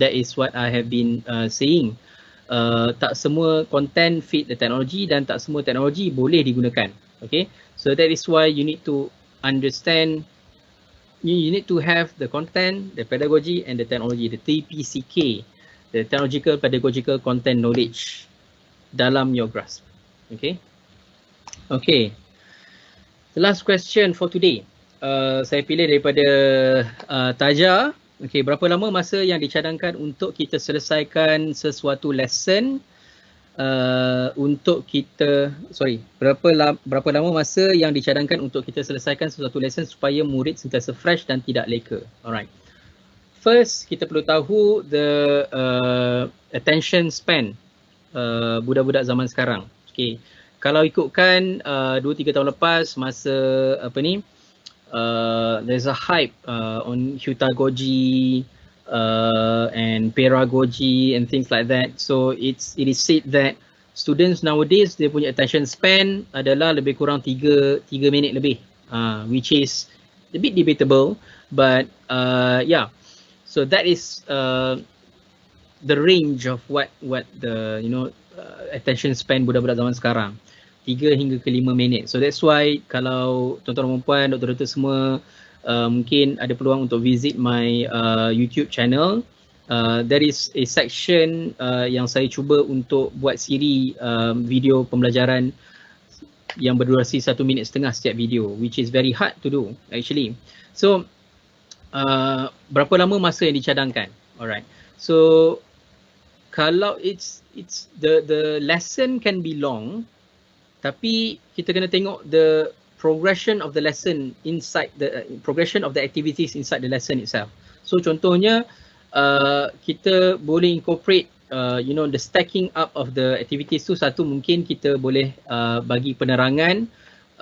that is what I have been uh, saying uh, tak semua content fit the technology dan tak semua teknologi boleh digunakan. Okay, so that is why you need to understand, you, you need to have the content, the pedagogy and the technology, the TPCK, the technological pedagogical content knowledge dalam your grasp. Okay, okay. The last question for today. Uh, saya pilih daripada uh, Taja. Okay, berapa lama masa yang dicadangkan untuk kita selesaikan sesuatu lesson uh, untuk kita sorry berapa la, berapa lama masa yang dicadangkan untuk kita selesaikan sesuatu lesson supaya murid sentiasa fresh dan tidak leka alright first kita perlu tahu the uh, attention span uh, budak-budak zaman sekarang okay kalau ikutkan uh, 2 3 tahun lepas masa apa ni uh, there's a hype uh, on Hutagogi uh, and pedagogy and things like that. So it's it is said that students nowadays dia punya attention span adalah lebih kurang 3 3 minit lebih. Uh, which is a bit debatable but uh, yeah. So that is uh, the range of what what the you know uh, attention span budak-budak zaman sekarang. 3 hingga ke 5 minit. So that's why kalau tuan-tuan dan puan, doktor-doktor semua uh, mungkin ada peluang untuk visit my uh, YouTube channel. Uh, there is a section uh, yang saya cuba untuk buat siri uh, video pembelajaran yang berdurasi satu minit setengah setiap video which is very hard to do actually. So uh, berapa lama masa yang dicadangkan? Alright. So kalau it's it's the the lesson can be long tapi kita kena tengok the progression of the lesson inside the uh, progression of the activities inside the lesson itself. So contohnya uh, kita boleh incorporate uh, you know the stacking up of the activities tu satu mungkin kita boleh uh, bagi penerangan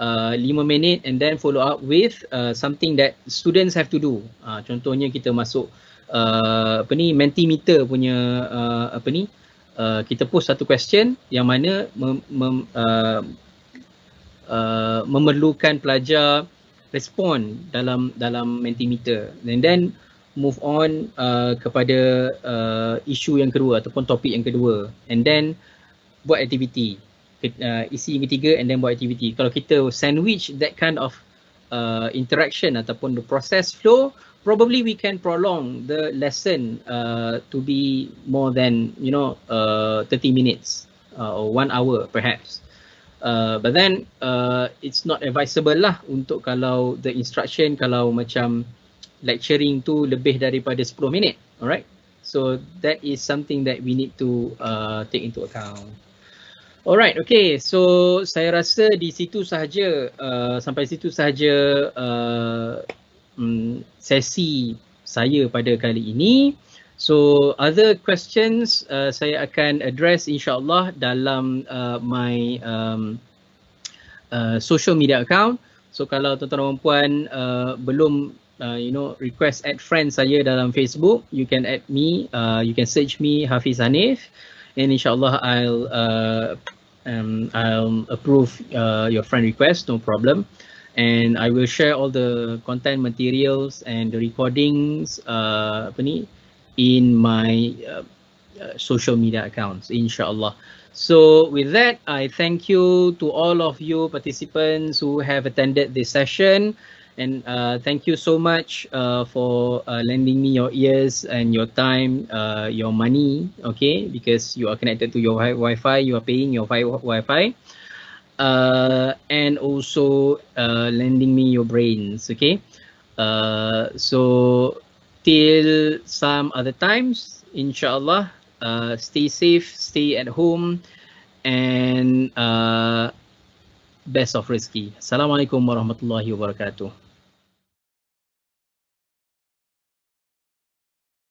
uh, 5 minit and then follow up with uh, something that students have to do. Uh, contohnya kita masuk uh, apa ni mentimeter punya uh, apa ni uh, kita post satu question yang mana mem, mem, uh, uh, memerlukan pelajar respon dalam dalam mentimeter. And then move on uh, kepada uh, isu yang kedua ataupun topik yang kedua. And then buat aktiviti uh, isi yang ketiga and then buat aktiviti kalau kita sandwich that kind of uh, interaction ataupun the process flow probably we can prolong the lesson uh, to be more than you know uh, 30 minutes uh, or one hour perhaps Uh, but then uh, it's not advisable lah untuk kalau the instruction kalau macam lecturing tu lebih daripada 10 minit. Alright. So that is something that we need to uh, take into account. Alright, okay. So saya rasa di situ sahaja uh, sampai situ sahaja uh, um, sesi saya pada kali ini. So other questions uh, saya akan address insyaAllah dalam uh, my um, uh, social media account. So kalau tuan-tuan dan puan uh, belum uh, you know request add friend saya dalam Facebook, you can add me, uh, you can search me Hafiz Hanif and insyaAllah I'll uh, um, I'll approve uh, your friend request, no problem. And I will share all the content materials and the recordings uh, apa ni, in my uh, uh, social media accounts, inshallah. So with that, I thank you to all of you participants who have attended this session. And uh, thank you so much uh, for uh, lending me your ears and your time, your money, okay? Because you are connected to your wi- Wi-Fi, you are paying your wi- Wi-Fi. And also lending me your brains, okay? So till some other times inshallah uh, stay safe stay at home and uh, best of rezeki assalamualaikum warahmatullahi wabarakatuh